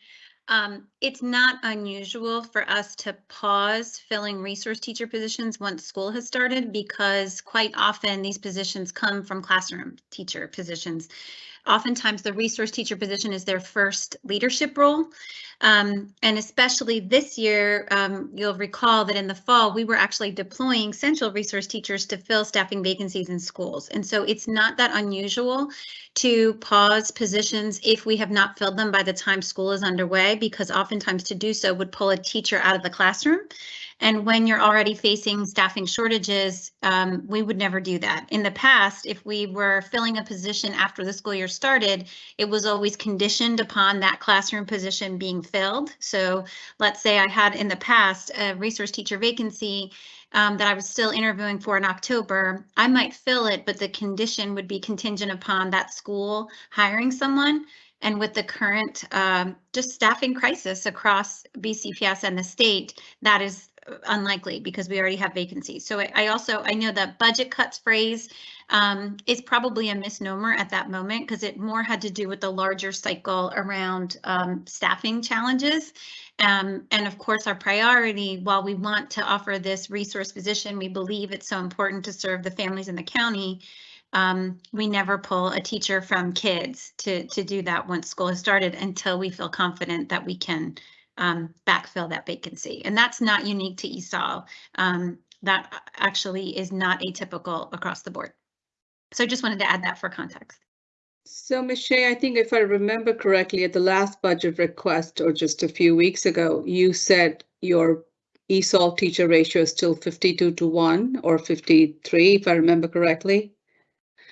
Speaker 13: Um, it's not unusual for us to pause filling resource teacher positions once school has started because quite often these positions come from classroom teacher positions. Oftentimes the resource teacher position is their first leadership role. Um, and especially this year, um, you'll recall that in the fall, we were actually deploying central resource teachers to fill staffing vacancies in schools. And so it's not that unusual to pause positions if we have not filled them by the time school is underway, because oftentimes to do so would pull a teacher out of the classroom. And when you're already facing staffing shortages, um, we would never do that. In the past, if we were filling a position after the school year started, it was always conditioned upon that classroom position being filled. So let's say I had in the past a resource teacher vacancy um, that I was still interviewing for in October, I might fill it, but the condition would be contingent upon that school hiring someone. And with the current um, just staffing crisis across BCPS and the state, that is unlikely because we already have vacancies. So I, also I know that budget cuts phrase um, is probably a misnomer at that moment because it more had to do with the larger cycle around um, staffing challenges. Um, and of course, our priority, while we want to offer this resource position, we believe it's so important to serve the families in the county. Um, we never pull a teacher from kids to, to do that once school has started until we feel confident that we can um, backfill that vacancy. And that's not unique to ESOL. Um, that actually is not atypical across the board. So I just wanted to add that for context.
Speaker 10: So. Shea, I think if I remember correctly, at the last budget request or just a few weeks ago, you said your ESOL teacher ratio is still 52 to 1 or 53, if I remember correctly.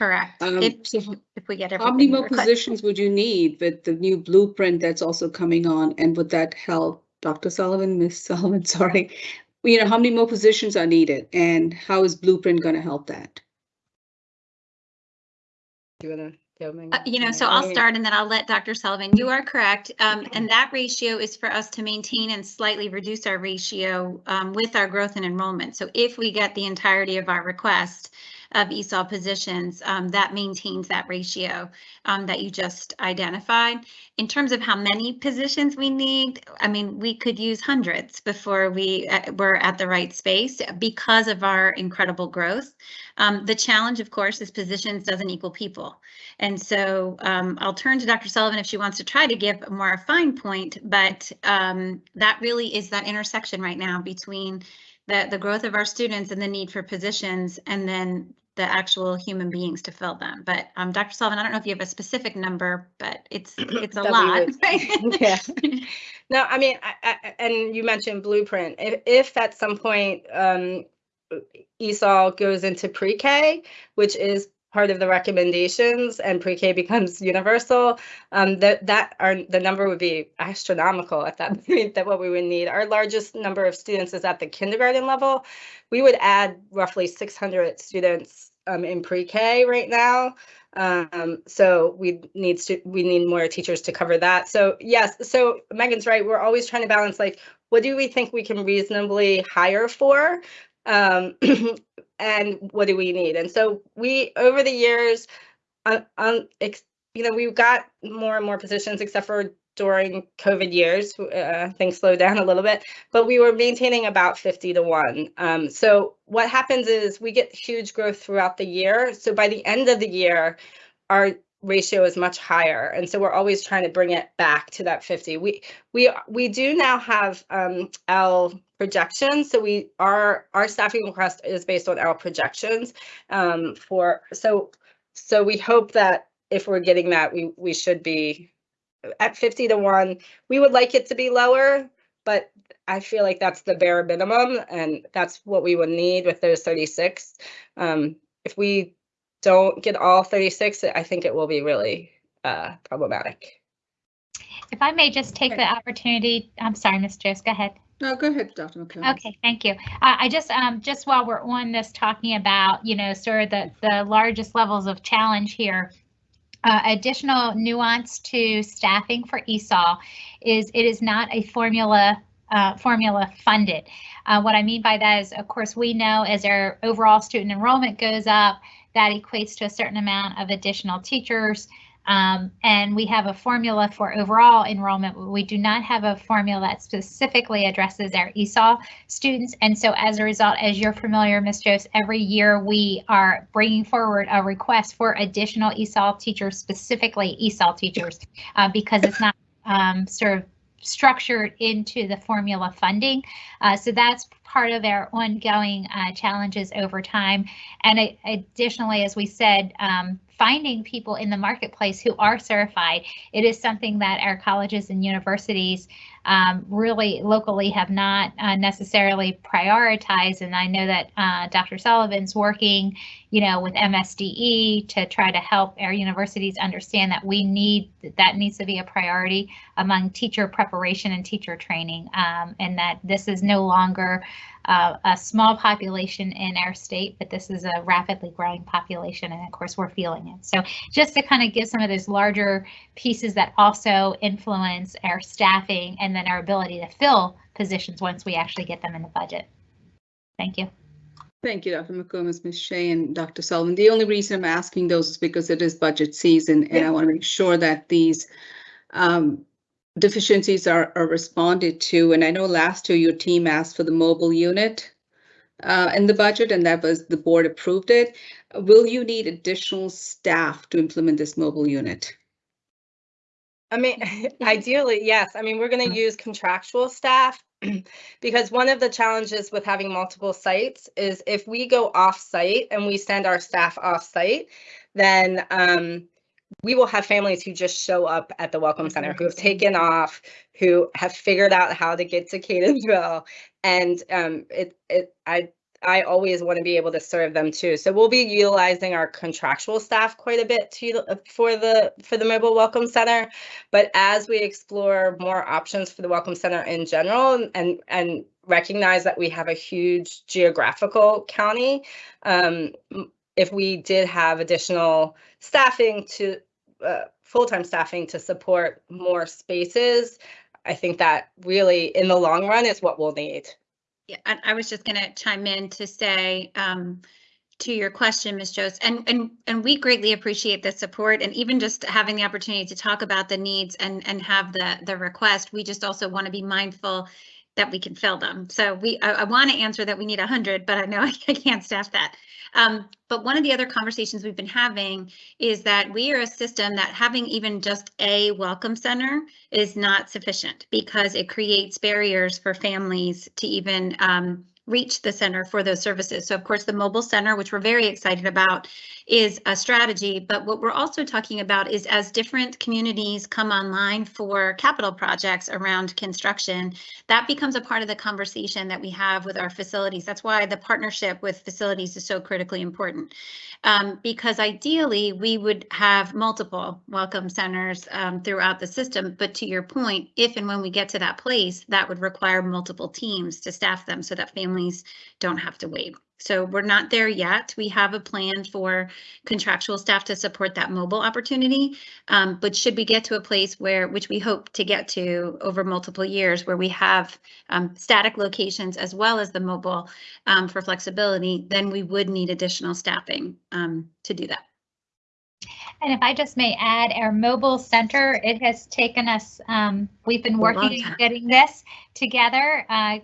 Speaker 13: Correct.
Speaker 10: Um,
Speaker 13: If,
Speaker 10: so
Speaker 13: if we get
Speaker 10: How many more
Speaker 13: requested.
Speaker 10: positions would you need with the new blueprint that's also coming on? And would that help, Dr. Sullivan, Ms. Sullivan, sorry? You know, how many more positions are needed and how is blueprint going to help that?
Speaker 12: You wanna go, Megan?
Speaker 13: Uh, You know, so I'll start and then I'll let Dr. Sullivan, you are correct. Um, and that ratio is for us to maintain and slightly reduce our ratio um, with our growth and enrollment. So if we get the entirety of our request of ESOL positions, um, that maintains that ratio um, that you just identified. In terms of how many positions we need, I mean, we could use hundreds before we uh, were at the right space because of our incredible growth. Um, the challenge, of course, is positions doesn't equal people. And so um, I'll turn to Dr. Sullivan if she wants to try to give a more fine point, but um, that really is that intersection right now between the, the growth of our students and the need for positions and then the actual human beings to fill them. But um, Dr. Sullivan, I don't know if you have a specific number, but it's it's a lot.
Speaker 12: would- Yeah. No, I mean, I, I, and you mentioned blueprint. If, if at some point um, ESOL goes into pre-K, which is part of the recommendations, and pre-K becomes universal, um, that that are the number would be astronomical at that point. That what we would need. Our largest number of students is at the kindergarten level. We would add roughly 600 students um, in pre-K right now. Um, so we need to, we need more teachers to cover that. So yes, so Megan's right. We're always trying to balance like, what do we think we can reasonably hire for? Um, and what do we need? And so we, over the years, um, ex, you know, we've got more and more positions except for during COVID years. Uh, things slowed down a little bit, but we were maintaining about 50 to 1. Um, so what happens is we get huge growth throughout the year. So by the end of the year, our ratio is much higher and so we're always trying to bring it back to that 50 we we we do now have um l projections so we our our staffing request is based on our projections um for so so we hope that if we're getting that we we should be at 50 to 1 we would like it to be lower but i feel like that's the bare minimum and that's what we would need with those 36 um if we don't get all 36, I think it will be really uh, problematic.
Speaker 6: If I may just take the opportunity, I'm sorry, Ms. Jost, go ahead.
Speaker 10: No, go ahead, Dr. McCombs.
Speaker 6: Okay, thank you. Uh, I just, um, just while we're on this, talking about, you know, sort of the, the largest levels of challenge here, uh, additional nuance to staffing for ESOL is it is not a formula uh, formula funded. Uh, what I mean by that is, of course, we know as our overall student enrollment goes up, that equates to a certain amount of additional teachers. Um, and we have a formula for overall enrollment. We do not have a formula that specifically addresses our ESOL students. And so as a result, as you're familiar, Ms. Jost, every year we are bringing forward a request for additional ESOL teachers, specifically ESOL teachers, uh, because it's not um, sort of structured into the formula funding. Uh, so that's part of our ongoing uh, challenges over time. And it, additionally, as we said, um, finding people in the marketplace who are certified, it is something that our colleges and universities um, really locally have not uh, necessarily prioritized. And I know that uh, Dr. Sullivan's working, you know, with MSDE to try to help our universities understand that we need that needs to be a priority among teacher preparation and teacher training, um, and that this is no longer uh, a small population in our state, but this is a rapidly growing population, and of course we're feeling it. So just to kind of give some of those larger pieces that also influence our staffing and then our ability to fill positions once we actually get them in the budget. Thank you.
Speaker 10: Thank you, Dr. McCombs, Ms. Shea, and Dr. Sullivan. The only reason I'm asking those is because it is budget season, and I want to make sure that these um, deficiencies are, are responded to. And I know last year your team asked for the mobile unit uh, in the budget, and that was the board approved it. Will you need additional staff to implement this mobile unit?
Speaker 12: I mean, ideally, yes. I mean, we're going to use contractual staff because one of the challenges with having multiple sites is if we go off site and we send our staff off site, then um, we will have families who just show up at the Welcome Center who have taken off, who have figured out how to get to Catonsville, and um, it it I I always want to be able to serve them too. So we'll be utilizing our contractual staff quite a bit to for the for the mobile welcome center. But as we explore more options for the welcome center in general and and recognize that we have a huge geographical county, um, if we did have additional staffing to uh, full-time staffing to support more spaces, I think that really in the long run is what we'll need.
Speaker 13: I, I was just going to chime in to say um, to your question, Ms. Jost, and and and we greatly appreciate the support and even just having the opportunity to talk about the needs and and have the the request. We just also want to be mindful that we can fill them. So we I, I want to answer that we need 100, but I know I, I can't staff that. Um, but one of the other conversations we've been having is that we are a system that having even just a welcome center is not sufficient because it creates barriers for families to even um, reach the center for those services. So of course, the mobile center, which we're very excited about, is a strategy. But what we're also talking about is as different communities come online for capital projects around construction, that becomes a part of the conversation that we have with our facilities. That's why the partnership with facilities is so critically important. Um, because ideally, we would have multiple welcome centers um, throughout the system. But to your point, if and when we get to that place, that would require multiple teams to staff them so that families don't have to wait. So we're not there yet. We have a plan for contractual staff to support that mobile opportunity. Um, but should we get to a place where, which we hope to get to over multiple years, where we have um, static locations as well as the mobile um, for flexibility, then we would need additional staffing um, to do that.
Speaker 6: And if I just may add, our mobile center, it has taken us, um, we've been working on getting this together, uh,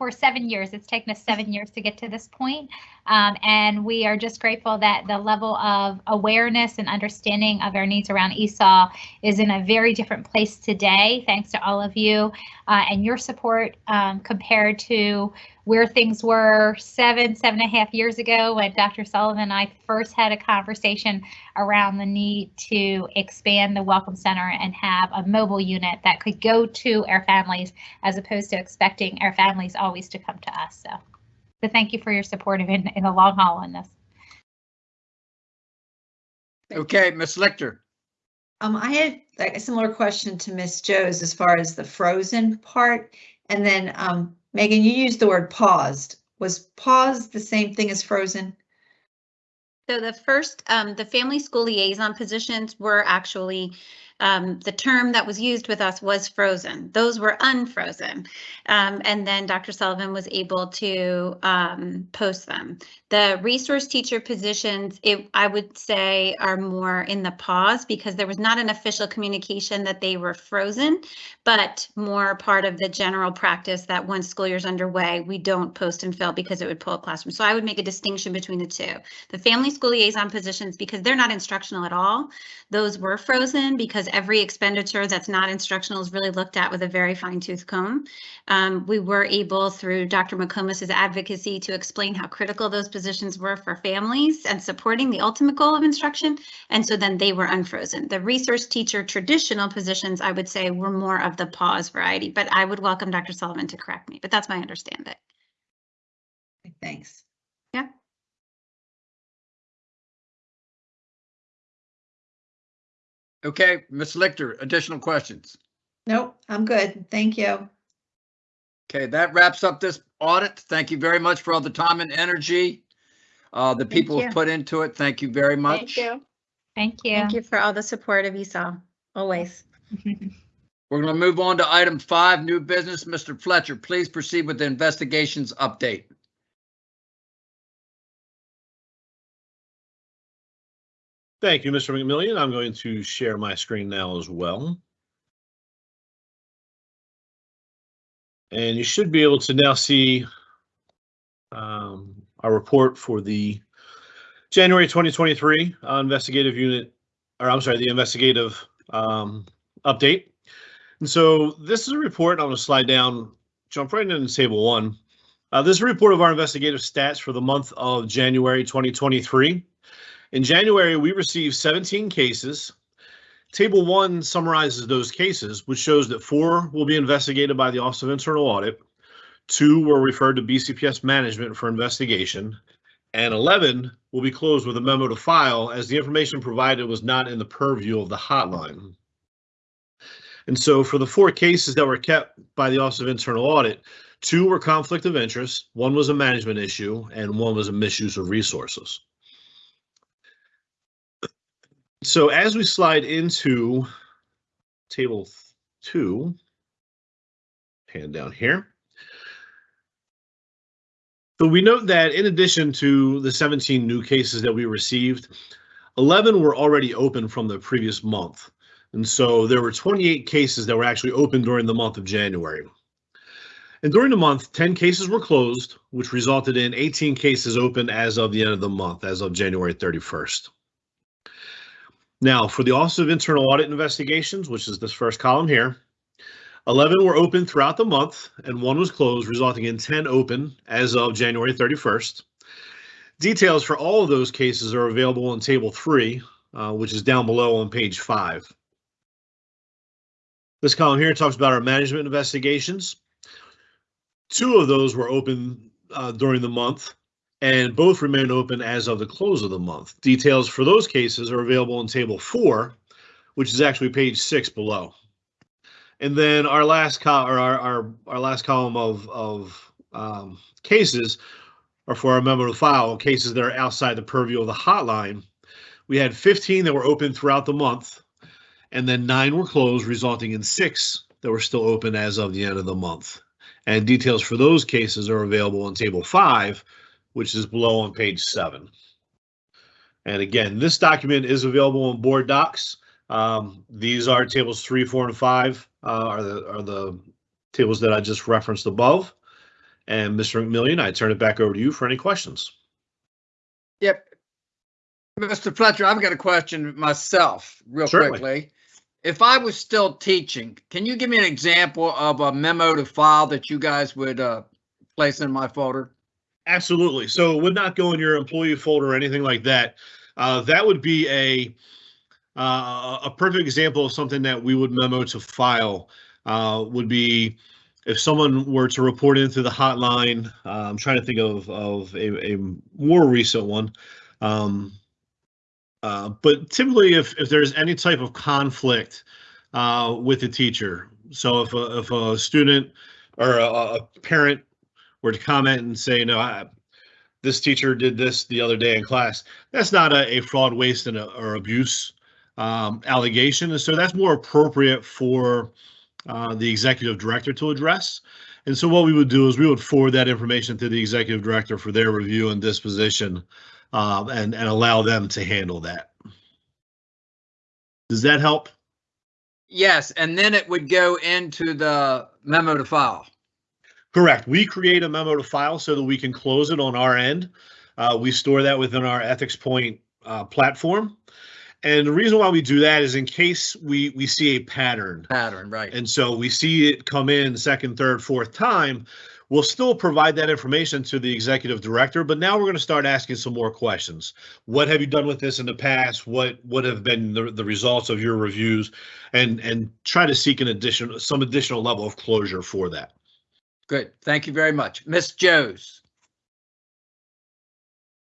Speaker 6: for seven years. It's taken us seven years to get to this point. Um, and we are just grateful that the level of awareness and understanding of our needs around ESOL is in a very different place today, thanks to all of you uh, and your support um, compared to where things were seven, seven and a half years ago when Dr. Sullivan and I first had a conversation around the need to expand the Welcome Center and have a mobile unit that could go to our families as opposed to expecting our families always to come to us. So, so thank you for your support in, in the long haul on this.
Speaker 2: Okay, Ms. Lichter.
Speaker 14: Um, I had like a similar question to Miss Joe's as far as the frozen part. And then, um, Megan, you used the word paused. Was paused the same thing as frozen?
Speaker 13: So the first, um, the family school liaison positions were actually, um, the term that was used with us was frozen. Those were unfrozen. Um, and then Dr. Sullivan was able to, um, post them. The resource teacher positions, it, I would say are more in the pause because there was not an official communication that they were frozen, but more part of the general practice that once school year's underway, we don't post and fill because it would pull a classroom. So I would make a distinction between the two. The family school liaison positions, because they're not instructional at all, those were frozen because every expenditure that's not instructional is really looked at with a very fine tooth comb. Um, we were able through Dr. McComas's advocacy to explain how critical those positions were for families and supporting the ultimate goal of instruction. And so then they were unfrozen. The resource teacher traditional positions, I would say, were more of the pause variety, but I would welcome Dr. Sullivan to correct me, but that's my understanding.
Speaker 14: Thanks.
Speaker 2: Okay, Ms. Lichter, additional questions?
Speaker 14: Nope, I'm good. Thank you.
Speaker 2: Okay, that wraps up this audit. Thank you very much for all the time and energy uh, the people have put into it. Thank you very much.
Speaker 12: Thank you.
Speaker 6: Thank you.
Speaker 13: Thank you for all the support of ESOL, always.
Speaker 2: We're going to move on to item five, new business. Mr. Fletcher, please proceed with the investigations update.
Speaker 4: Thank you, Mr. McMillion. I'm going to share my screen now as well. And you should be able to now see um, our report for the January 2023 uh, investigative unit, or I'm sorry, the investigative um, update. And so this is a report. I'm going to slide down, jump right into table one. Uh, this is a report of our investigative stats for the month of January 2023. In January, we received 17 cases. Table one summarizes those cases, which shows that four will be investigated by the Office of Internal Audit, two were referred to BCPS management for investigation, and 11 will be closed with a memo to file as the information provided was not in the purview of the hotline. And so for the four cases that were kept by the Office of Internal Audit, two were conflict of interest, one was a management issue, and one was a misuse of resources. So as we slide into table two, hand down here. So we note that in addition to the 17 new cases that we received, 11 were already open from the previous month. And so there were 28 cases that were actually open during the month of January. And during the month, 10 cases were closed, which resulted in 18 cases open as of the end of the month, as of January 31st. Now, for the Office of Internal Audit Investigations, which is this first column here, 11 were open throughout the month and one was closed, resulting in 10 open as of January 31st. Details for all of those cases are available in Table 3, uh, which is down below on page 5. This column here talks about our management investigations. Two of those were open uh, during the month, and both remain open as of the close of the month. Details for those cases are available in Table 4, which is actually page 6 below. And then our last col or our, our, our last column of, of um, cases are for our memo to file cases that are outside the purview of the hotline. We had 15 that were open throughout the month, and then nine were closed, resulting in six that were still open as of the end of the month. And details for those cases are available in table five, which is below on page seven. And again, this document is available on board docs. Um, these are tables three, four, and five, uh, are the, are the tables that I just referenced above. And Mr. McMillion, I turn it back over to you for any questions.
Speaker 2: Yep. Mr. Fletcher, I've got a question myself, real
Speaker 4: Certainly.
Speaker 2: quickly. If I was still teaching, can you give me an example of a memo to file that you guys would uh, place in my folder?
Speaker 4: Absolutely. So it would not go in your employee folder or anything like that. Uh, that would be a uh, a perfect example of something that we would memo to file. Uh, would be if someone were to report into the hotline. Uh, I'm trying to think of of a, a more recent one. Um, uh, but typically, if if there's any type of conflict uh, with the teacher, so if a, if a student or a, a parent were to comment and say, no, I, this teacher did this the other day in class, that's not a, a fraud, waste, and a, or abuse um, allegation. And so that's more appropriate for uh, the executive director to address. And so what we would do is we would forward that information to the executive director for their review and disposition um, and, and allow them to handle that. Does that help?
Speaker 2: Yes, and then it would go into the memo to file.
Speaker 4: Correct. We create a memo to file so that we can close it on our end. Uh, we store that within our Ethics Point uh, platform. And the reason why we do that is in case we we see a pattern.
Speaker 2: Pattern, right.
Speaker 4: And so we see it come in second, third, fourth time. We'll still provide that information to the executive director, but now we're going to start asking some more questions. What have you done with this in the past? What what have been the, the results of your reviews? And and try to seek an addition some additional level of closure for that.
Speaker 2: Good. Thank you very much. Miss Joes.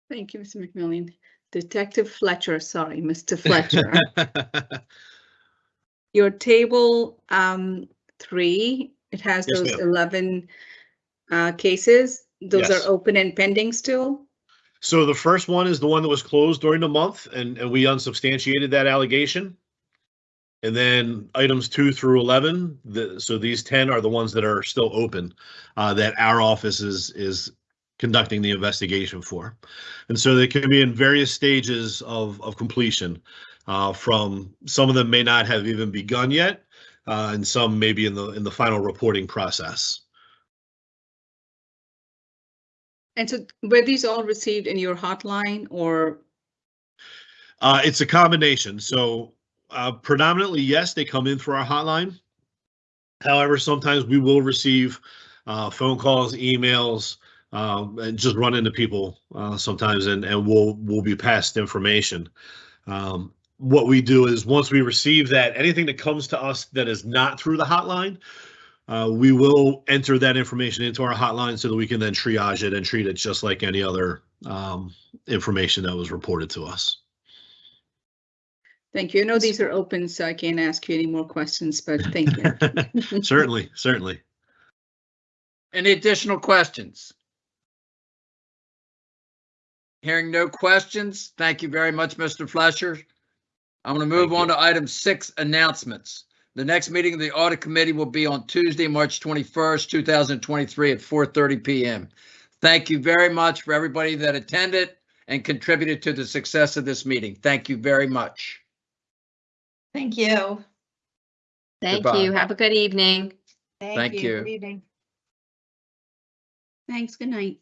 Speaker 10: Thank you, Mr. McMillion. Detective Fletcher, sorry, Mr. Fletcher. Your table um, three, it has
Speaker 4: Yes,
Speaker 10: those eleven uh, cases. Those
Speaker 4: Yes.
Speaker 10: are open and pending still?
Speaker 4: So the first one is the one that was closed during the month and, and we unsubstantiated that allegation. And then items two through 11, the, so these 10 are the ones that are still open, uh, that our office is, is conducting the investigation for. And so they can be in various stages of, of completion. Uh, from, some of them may not have even begun yet, uh, and some may be in the, in the final reporting process.
Speaker 10: And so were these all received in your hotline or,
Speaker 4: Uh, it's a combination. So uh, predominantly, yes, they come in through our hotline. However, sometimes we will receive uh, phone calls, emails, um, and just run into people uh, sometimes, and and we'll we'll be passed information. Um, what we do is once we receive that, anything that comes to us that is not through the hotline, uh, we will enter that information into our hotline so that we can then triage it and treat it just like any other um, information that was reported to us.
Speaker 10: Thank you. I know these are open, so I can't ask you any more questions, but thank you.
Speaker 4: certainly, certainly.
Speaker 2: Any additional questions? Hearing no questions, thank you very much, Mr. Fletcher. I'm going to move
Speaker 4: Thank
Speaker 2: on to item six, announcements. The next meeting of the audit committee will be on Tuesday, March 21st, 2023 at 4:30 PM. Thank you very much for everybody that attended and contributed to the success of this meeting. Thank you very much.
Speaker 14: Thank you.
Speaker 7: Thank
Speaker 2: Goodbye.
Speaker 7: you. Have a good evening.
Speaker 2: Thank you.
Speaker 1: Good evening.
Speaker 10: Thanks, good night.